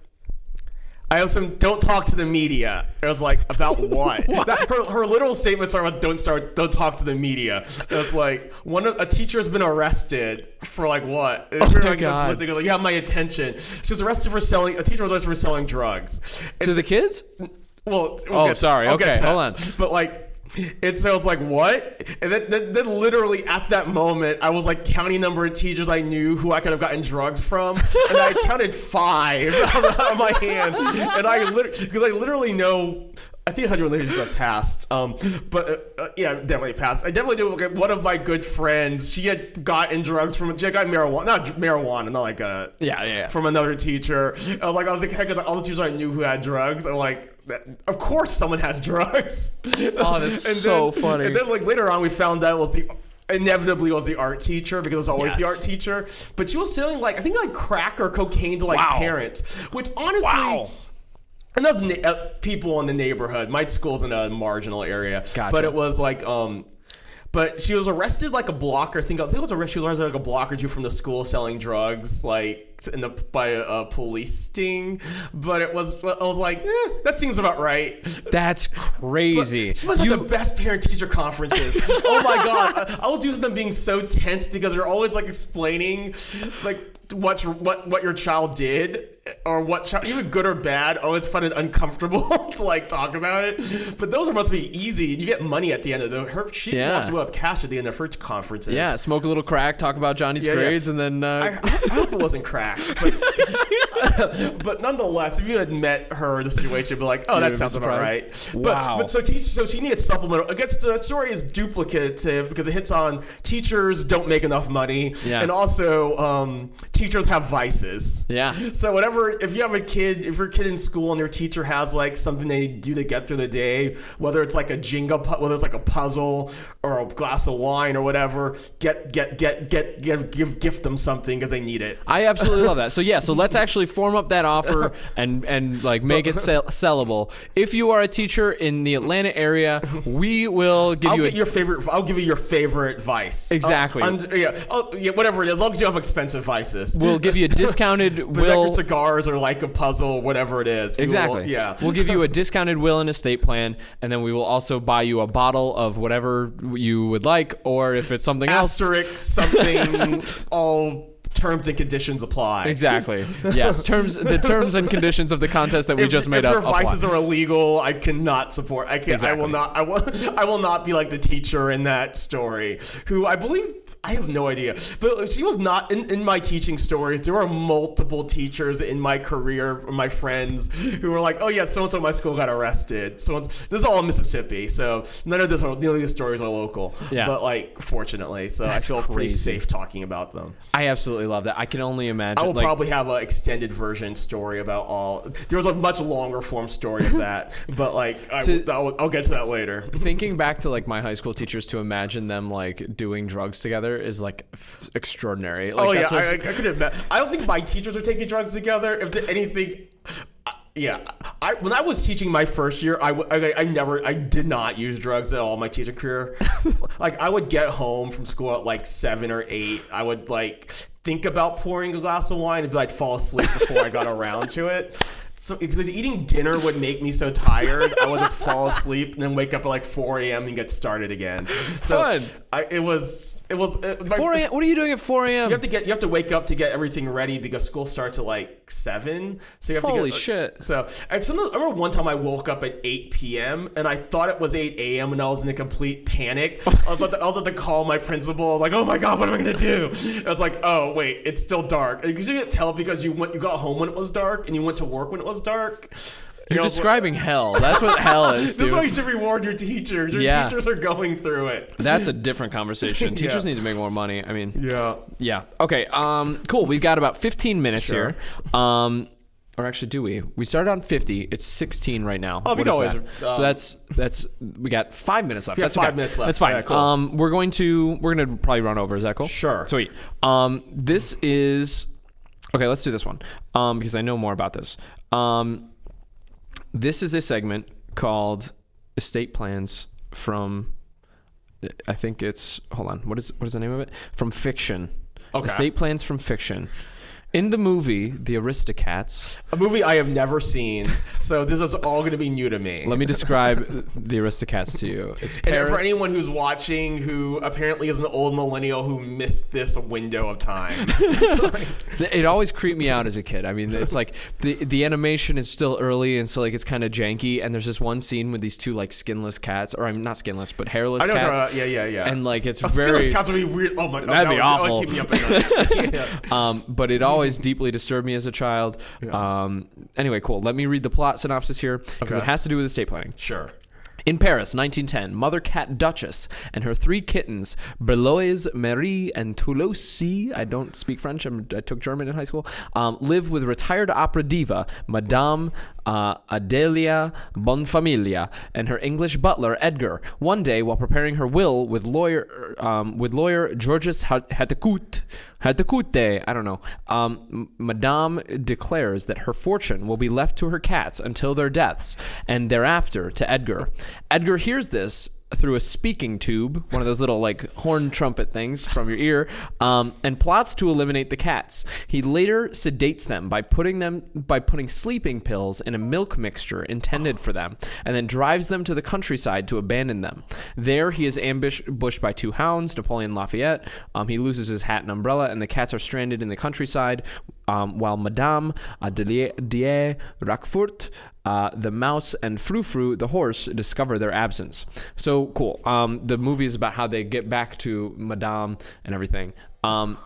I have some. Don't talk to the media. I was like, about *laughs* what? That- her, her literal statements are about don't start. Don't talk to the media. It's like one of a teacher has been arrested for like what? Oh my like, God. Like, you have my attention. She was arrested for selling. A teacher was arrested for selling drugs. to the kids? Well, we'll Oh, get- sorry. I'll Okay, hold on. But like, *laughs* and so I was like, what? And then, then, then literally at that moment, I was like counting number of teachers I knew who I could have gotten drugs from, and I counted five *laughs* out of my hand, and I literally because I literally know. I think 100 relationships have passed, um, but uh, uh, yeah, definitely passed. I definitely knew like, one of my good friends. She had gotten drugs from. She had gotten marijuana, not marijuana, not like a Yeah, yeah, yeah. from another teacher. I was like, I was like, heck, all the teachers I knew who had drugs. I'm like, that, of course someone has drugs. *laughs* Oh, that's *laughs* so funny. And then like later on, we found out it was the inevitably was the art teacher because it was always the art teacher. But she was selling like I think like crack or cocaine to like Wow. parents, which honestly. Wow. And na- uh, people in the neighborhood. My school's in a marginal area, Gotcha. but it was like, um, but she was arrested like a blocker. I think I think it was arrested. She was arrested like a block or two from the school selling drugs, like in the by a, a police sting. But it was I was like, eh, that seems about right. That's crazy. She must have the best parent teacher conferences. *laughs* oh my god, I, I was using them being so tense because they're always like explaining like what what what your child did or what child, even good or bad. I always find it uncomfortable *laughs* to like talk about it. But those are supposed to be easy. You get money at the end of the her. She Yeah. walked away with cash at the end of her conferences. yeah, smoke a little crack, talk about Johnny's Yeah, yeah. grades, and then uh, I, I hope it wasn't crack, but, *laughs* but nonetheless, if you had met her, the situation would be like, oh, You'd that sounds about right. surprised? But, Wow. but so teach, so she needed supplemental. I guess the story is duplicative because it hits on teachers don't make enough money, Yeah. and also um, teachers have vices. Yeah. So whatever, if you have a kid, if your kid in school and your teacher has like something they do to get through the day, whether it's like a Jenga, whether it's like a puzzle or a glass of wine or whatever, get get get get give give gift them something because they need it. I absolutely love that. So yeah, so *laughs* let's actually form up that offer and and like make it sell- sellable. If you are a teacher in the Atlanta area, we will give I'll you a your favorite. I'll give you your favorite vice. *laughs* Exactly. Uh, und- yeah, oh, yeah, whatever it is. As long as you have expensive vices. we'll give you a discounted *laughs* will your cigars or like a puzzle, whatever it is. We will- Exactly. yeah. *laughs* We'll give you a discounted will and estate plan, and then we will also buy you a bottle of whatever you would like, or if it's something else. asterisk something. *laughs* all terms and conditions apply. Exactly. *laughs* Yes. Terms. The terms and conditions of the contest that we If, just made if up. your apply. vices are illegal, I cannot support. I can. I Exactly. will not. I will. I will not be like the teacher in that story, who I believe. I have no idea, but she was not in, in my teaching stories. There were multiple teachers in my career, my friends, who were like, "Oh yeah, so and so at my school got arrested." So this is all in Mississippi, so none of this, are, none of these stories are local. Yeah. but like fortunately, so That's I feel pretty safe talking about them. I absolutely love that. I can only imagine. I will like, probably have an extended version story about all. There was a much longer form story of that, *laughs* but like I, To- will I'll get to that later. thinking back to like my high school teachers to imagine them like doing drugs together is like f- extraordinary. Oh, like, oh yeah, I, I, could admit. I don't think my teachers are taking drugs together. If anything. I- Yeah, I when I was teaching my first year, I I never I did not use drugs at all my teacher career. *laughs* like I would get home from school at like seven or eight. I would like think about pouring a glass of wine and be like fall asleep before I got around to it. So because eating dinner would make me so tired, I would just fall asleep and then wake up at like 4 a.m. and get started again. So Fun. I, it was it was uh, my- 4 a.m. What are you doing at 4 a.m.? you have to get you have to wake up to get everything ready because school starts at like seven. So you have to Holy get, shit. So I, remember one time I woke up at eight p.m. and I thought it was eight a.m. and I was in a complete panic. *laughs* I was at the, I was at to call my principal. I was like, "Oh my god, what am I gonna do?" And I was like, "Oh wait, it's still dark." Because you didn't tell because you went you got home when it was dark and you went to work when it was dark. You You're know, describing hell. That's what hell is, *laughs* This is why you should reward your teachers. Your Yeah. teachers are going through it. That's a different conversation. *laughs* Teachers Yeah. need to make more money. I mean, Yeah. yeah. Okay. Um. Cool. We've got about 15 minutes Sure. here. Um. Or actually, do we? We started on 50. It's 16 right now. Oh, we always, that? um, so that's that's we got five minutes left. That's five okay. minutes left. That's fine. Yeah, cool. Um. We're going to we're gonna probably run over. Is that cool? Sure. Sweet. Um. This is okay. Let's do this one. Um. Because I know more about this. Um. This is a segment called estate plans from I think it's hold on. What is what is the name of it? From fiction. Okay. Estate plans from fiction. In the movie The Aristocats, A movie I have never seen, so this is all going to be new to me. let me describe The Aristocats to you. It's and Paris. for anyone who's watching who apparently is an old millennial who missed this window of time, *laughs* It always creeped me out as a kid. I mean, it's like the the animation is still early, and so like it's kind of janky. And there's this one scene with these two like skinless cats, or I'm not skinless, but hairless I know. cats. Yeah, yeah, yeah. And like it's A very skinless cats would be weird. Oh my, oh, That'd that be would- that would awful. keep me up at night. *laughs* *laughs* um, but it always deeply disturbed me as a child. Um, anyway, cool. Let me read the plot synopsis here because Okay. it has to do with estate planning. Sure. In Paris, 1910, mother cat Duchess and her three kittens, Berlioz, Marie, and Toulouse, I don't speak French, I'm, I took German in high school, um, live with retired opera diva, Madame uh, Adelia Bonfamilia, and her English butler Edgar. One day, while preparing her will with lawyer um, with lawyer Georges Hatecout, Hatecoute, I don't know, um, Madame declares that her fortune will be left to her cats until their deaths, and thereafter to Edgar. Edgar hears this through a speaking tube, one of those little like horn trumpet things from your ear, um, and plots to eliminate the cats. He later sedates them by putting them by putting sleeping pills in a milk mixture intended for them, and then drives them to the countryside to abandon them. There, he is ambushed by two hounds, Napoleon Lafayette. Um, he loses his hat and umbrella, and the cats are stranded in the countryside. Um, while Madame Adelier Roquefort uh, the mouse and Frou Frou, the horse, discover their absence. So cool. Um, the movie is about how they get back to Madame and everything. Um,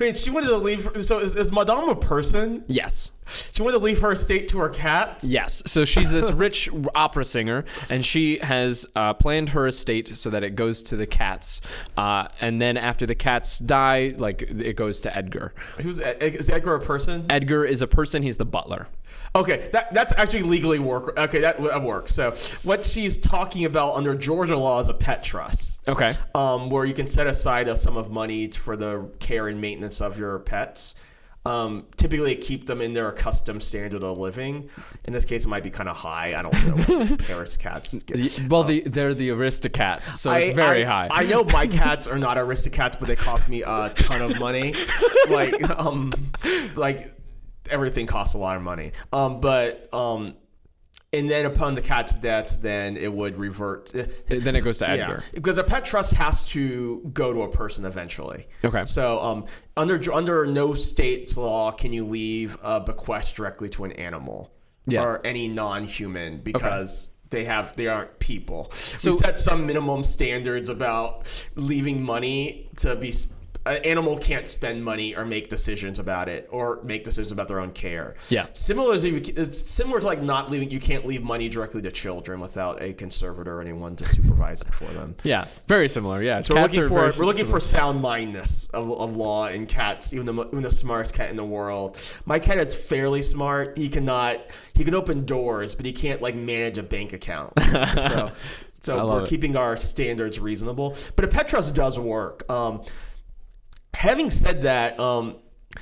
Wait, she wanted to leave. So is, is Madame a person? yes. She wanted to leave her estate to her cats. Yes. So she's this *laughs* rich opera singer, and she has uh, planned her estate so that it goes to the cats. Uh, and then after the cats die, like it goes to Edgar. Who's Ed- is Edgar a person? Edgar is a person. He's the butler. Okay, that that's actually legally work. Okay, that, that works. So what she's talking about under Georgia law is a pet trust. Okay. Um, where you can set aside a sum of money for the care and maintenance of your pets. Um, typically keep them in their accustomed standard of living. In this case, it might be kind of high. I don't know. what *laughs* Paris cats. Get. Well, the, they're the Aristocats, so it's very I- high. I know my *laughs* cats are not Aristocats, but they cost me a ton of money. *laughs* like, um, like everything costs a lot of money. Um, but um, and then upon the cat's death, then it would revert. then it goes to Yeah, Edgar. because a pet trust has to go to a person eventually. Okay. So, um, under under no state's law can you leave a bequest directly to an animal Yeah. or any non-human because they have they aren't people. So- we set some minimum standards about leaving money to be. An animal can't spend money or make decisions about it or make decisions about their own care. Yeah. Similar you, it's similar to like not leaving. You can't leave money directly to children without a conservator or anyone to supervise it for them. Yeah, very similar. Yeah, So we're looking for we're looking similar. for sound mindness of, of law in cats, even the even the smartest cat in the world. My cat is fairly smart. He cannot he can open doors, but he can't like manage a bank account. *laughs* so so we're it. keeping our standards reasonable. But a pet trust does work. Um, having said that, um,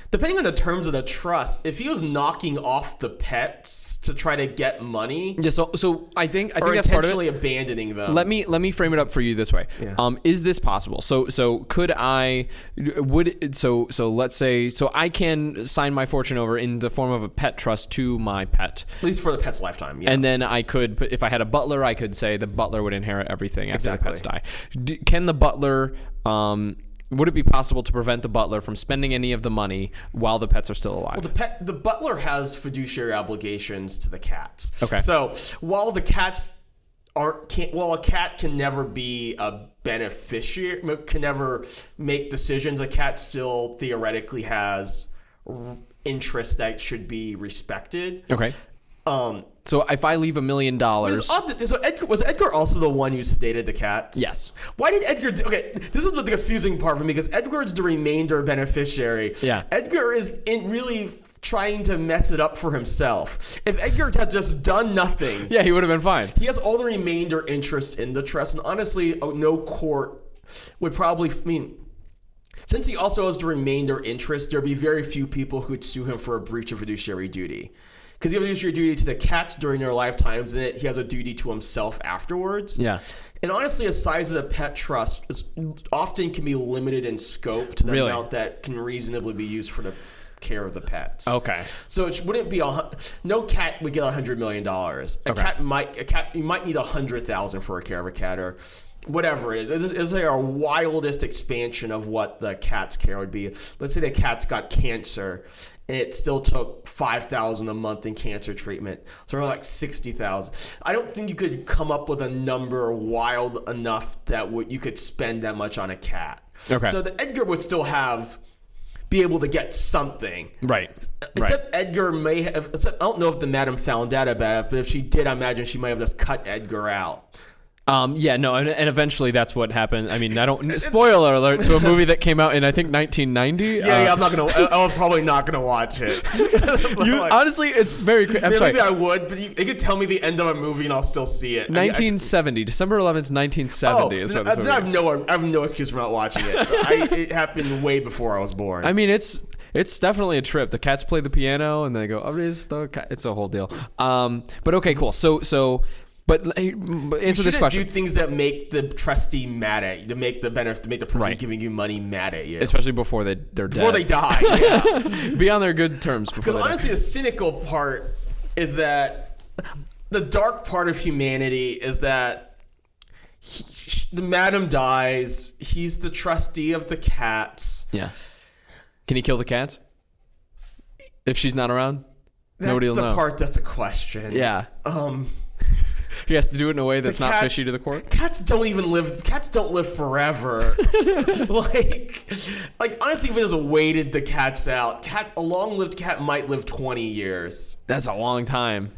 depending on the terms of the trust, if he was knocking off the pets to try to get money. Yeah, so so I think I think that's part of it. abandoning them. Let me let me frame it up for you this way. Yeah. Um, is this possible? So so could I would so so let's say so I can sign my fortune over in the form of a pet trust to my pet. at least for the pet's lifetime. Yeah. And then I could, if I had a butler, I could say the butler would inherit everything after the pets die. D- can the butler, um, would it be possible to prevent the butler from spending any of the money while the pets are still alive? The pet, the butler has fiduciary obligations to the cats. Okay. So while the cats aren't, can't, well, a cat can never be a beneficiary, can never make decisions. A cat still theoretically has interests that should be respected. okay. Um, So if I leave a million dollars, it's odd that- so Edgar, was Edgar also the one who sedated the cats? Yes. Why did Edgar? Do, okay, this is the confusing part for me because Edgar's the remainder beneficiary. Yeah. Edgar is in really trying to mess it up for himself. If Edgar had just done nothing, yeah, he would have been fine. he has all the remainder interest in the trust, and honestly, oh, no court would probably. I mean. Since he also has the remainder interest, there'd be very few people who would sue him for a breach of fiduciary duty. Because he has a fiduciary duty to the cats during their lifetimes, and he has a duty to himself afterwards. Yeah. And honestly, a size of the pet trust is often can be limited in scope to the Really? amount that can reasonably be used for the care of the pets. Okay. So it wouldn't be a no cat would get a hundred million dollars. A Okay. cat might a cat you might need a hundred thousand for a care of a cat or whatever it is. It's, it's like a wildest expansion of what the cat's care would be. Let's say the cat's got cancer. And it still took five thousand a month in cancer treatment, so around like sixty thousand. I don't think you could come up with a number wild enough that would you could spend that much on a cat. Okay. So the Edgar would still have be able to get something. Right. Right. Except Edgar may have. Except I don't know if the madam found out about it, but if she did, I imagine she might have just cut Edgar out. Um, yeah, no, and, and eventually that's what happened. I mean, I don't *laughs* spoiler alert to a movie that came out in I think 1990. Yeah, yeah, I'm not gonna. *laughs* I- I'm probably not gonna watch it. *laughs* You, like, honestly, it's very. I'm yeah, sorry. maybe I would, but you, you could tell me the end of a movie and I'll still see it. I mean, I- 1970, December 11th, 1970 Oh, is what this then I have no, I have no excuse for not watching it. I, it happened way before I was born. I mean, it's it's definitely a trip. The cats play the piano and they go, "Oh, it's the cat." It's a whole deal. Um, but okay, cool. So so, but but answer this question, do things that make the trustee mad at you, to make the benefit, to make the person Right. giving you money mad at you especially before they they're before they die. *laughs* Yeah. Be on their good terms before Because they die. honestly, the cynical part is that the dark part of humanity is that he, the madam dies. He's the trustee of the cats. Yeah. Can he kill the cats if she's not around? That's Nobody will the part that's a question. Yeah. Um. He has to do it in a way that's not fishy to the court. Cats don't even live. Cats don't live forever. *laughs* like, like honestly, if it was waited the cats out, cat a long-lived cat might live twenty years. That's a long time.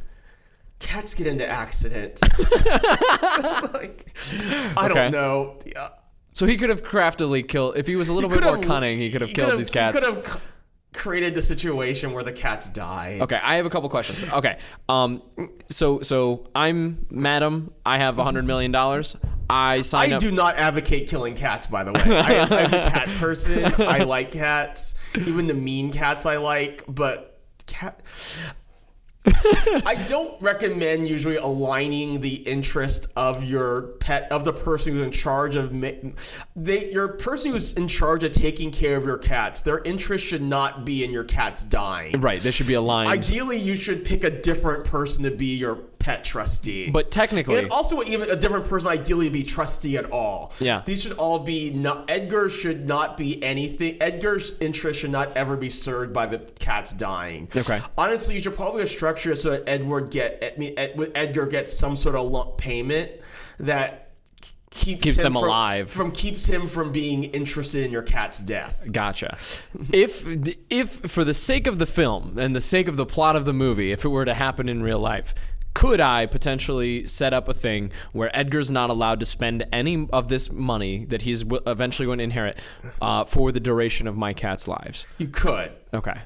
Cats get into accidents. *laughs* like, I Okay. don't know. So he could have craftily killed. If he was a little bit more cunning, he could have killed these cats. He could have created the situation where the cats die. Okay, I have a couple questions. Okay, um, so so I'm Madam. I have a hundred million dollars. I sign I up. do not advocate killing cats, by the way. I, I'm a cat *laughs* person. I like cats. Even the mean cats I like, but cat. I don't recommend usually aligning the interest of your pet of the person who's in charge of ma- they your person who's in charge of taking care of your cats. Their interest should not be in your cats dying. Right, they should be aligned. Ideally, you should pick a different person to be your pet trustee. but technically, And also, even a different person ideally be trustee at all. Yeah. These should all be not. Edgar should not be anything. Edgar's interest should not ever be served by the cats dying. Okay. Honestly, you should probably structure it so that Edward get. I mean, Ed, Edgar gets some sort of lump payment that keeps Keeps him them from- alive. From keeps him from being interested in your cat's death. Gotcha. if if for the sake of the film and the sake of the plot of the movie, if it were to happen in real life, could I potentially set up a thing where Edgar's not allowed to spend any of this money that he's w- eventually going to inherit uh, for the duration of my cat's lives? You could. Okay.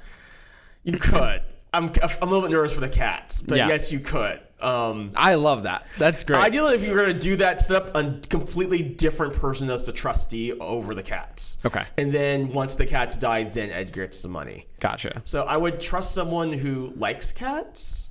You could. I'm. I'm a little bit nervous for the cats, but Yeah. yes, you could. Um, I love that. That's great. Ideally, if you were going to do that, set up a completely different person as the trustee over the cats. Okay. And then once the cats die, then Edgar gets the money. Gotcha. So I would trust someone who likes cats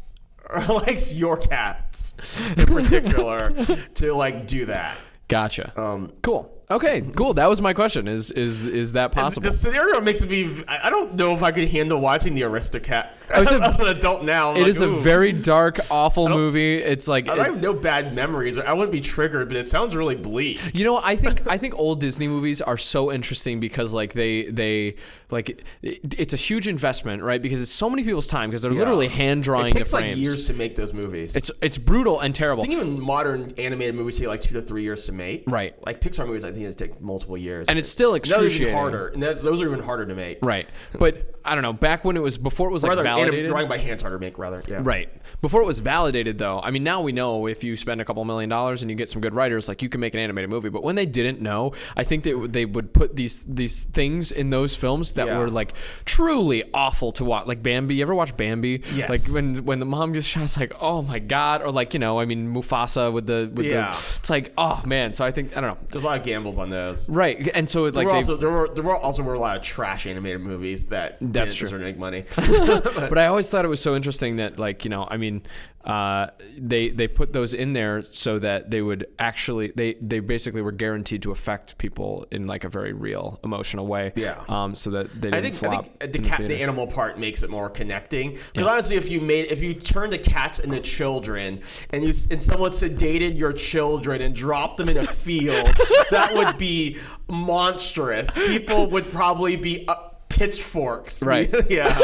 *laughs* or likes your cats in particular *laughs* to like do that. Gotcha. Um, cool. Okay. Cool. That was my question. Is is is that possible? the scenario makes me. I I don't know if I could handle watching the Aristocat. It's a- an adult now, I'm It like, is a very dark, *laughs* awful movie. It's like I it- have no bad memories. I wouldn't be triggered, but it sounds really bleak. You know, I think I *laughs* think old Disney movies are so interesting because like they they like it, it's a huge investment, right? Because it's so many people's time because they're literally hand drawing It takes like frames. years to make those movies. It's it's brutal and terrible. I think even modern animated movies take like two to three years to make. Right. Like Pixar movies, I think it take multiple years. And it's still those are even harder. And that's, those are even harder to make. Right. But I don't know, back when it was before it was like anim- validated. drawing by harder make. Rather, yeah. Right. Before it was validated, though, I mean, now we know if you spend a couple million dollars and you get some good writers, like you can make an animated movie. But when they didn't know, I think that they would put these these things in those films that Yeah. were like truly awful to watch. Like Bambi. You ever watch Bambi? Yes. Like when when the mom gets shot, it's like, oh my god. Or like you know, I mean, Mufasa with the with Yeah. the. It's like, oh man. So I think I don't know. There's a lot of gambles on those. Right. And so it, like There were they, also there were there were also were a lot of trash animated movies that That's true. to make money. but *laughs* *laughs* *laughs* I always thought it was so interesting that, like, you know, I mean, uh, they they put those in there so that they would actually they they basically were guaranteed to affect people in like a very real emotional way. Yeah. Um. So that they didn't I think, I think the in the the animal part makes it more connecting. Because honestly, if you made, if you turned the cats into children, and you and someone sedated your children and dropped them in a field, *laughs* that would be monstrous. People would probably be uh, pitchforks. Right. *laughs* yeah.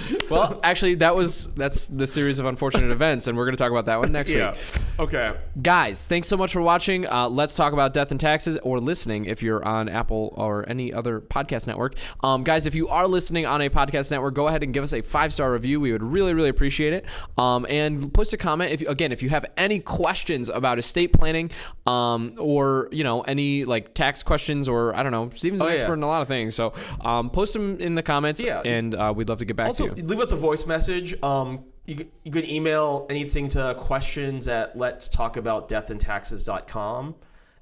*laughs* well, actually, that was that's the series of unfortunate events, and we're going to talk about that one next Yeah. week. Okay. Guys, thanks so much for watching. Uh, let's talk about death and taxes, or listening if you're on Apple or any other podcast network. Um, guys, if you are listening on a podcast network, go ahead and give us a five star review. We would really, really appreciate it. Um, and post a comment if you, again if you have any questions about estate planning, um, or you know any like tax questions, or I don't know. Steven's an Oh, yeah. expert in a lot of things, so um, post them in the comments, Yeah. and uh, we'd love to get back Also, to you. Leave us a voice message. Um, you, you could email anything to questions at let's talk about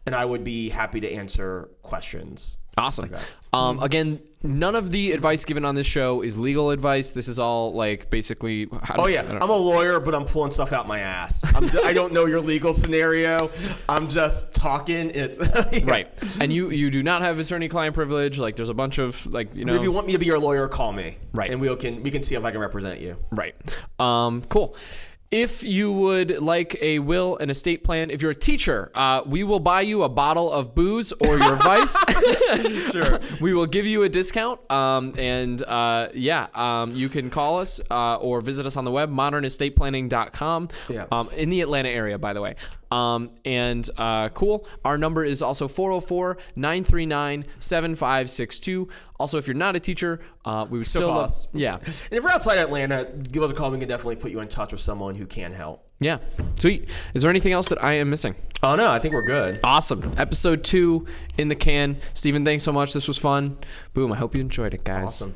and I would be happy to answer questions. Awesome. Um, again, none of the advice given on this show is legal advice. This is all like basically. How Oh do- yeah, I don't- I'm a lawyer, but I'm pulling stuff out my ass. I'm, I don't know your legal scenario. I'm just talking. It *laughs* right. And you you do not have attorney-client privilege. Like there's a bunch of like you know. If you want me to be your lawyer, call me. Right. And we can we can see if I can represent you. Right. Um, cool. If you would like a will and estate plan, if you're a teacher, uh, we will buy you a bottle of booze or your vice. *laughs* Sure. *laughs* we will give you a discount. Um, and uh, yeah, um, you can call us uh, or visit us on the web, modernestateplanning.com. Yeah. Um, in the Atlanta area, by the way. Um, and uh, cool. Our number is also 404 939 7562. Also, if you're not a teacher, uh, we would still love. costs. Yeah. *laughs* And if you're outside Atlanta, give us a call. We can definitely put you in touch with someone who can help. Yeah. Sweet. Is there anything else that I am missing? Oh no, I think we're good. Awesome. Episode two in the can. Steven, thanks so much. This was fun. Boom. I hope you enjoyed it, guys. Awesome.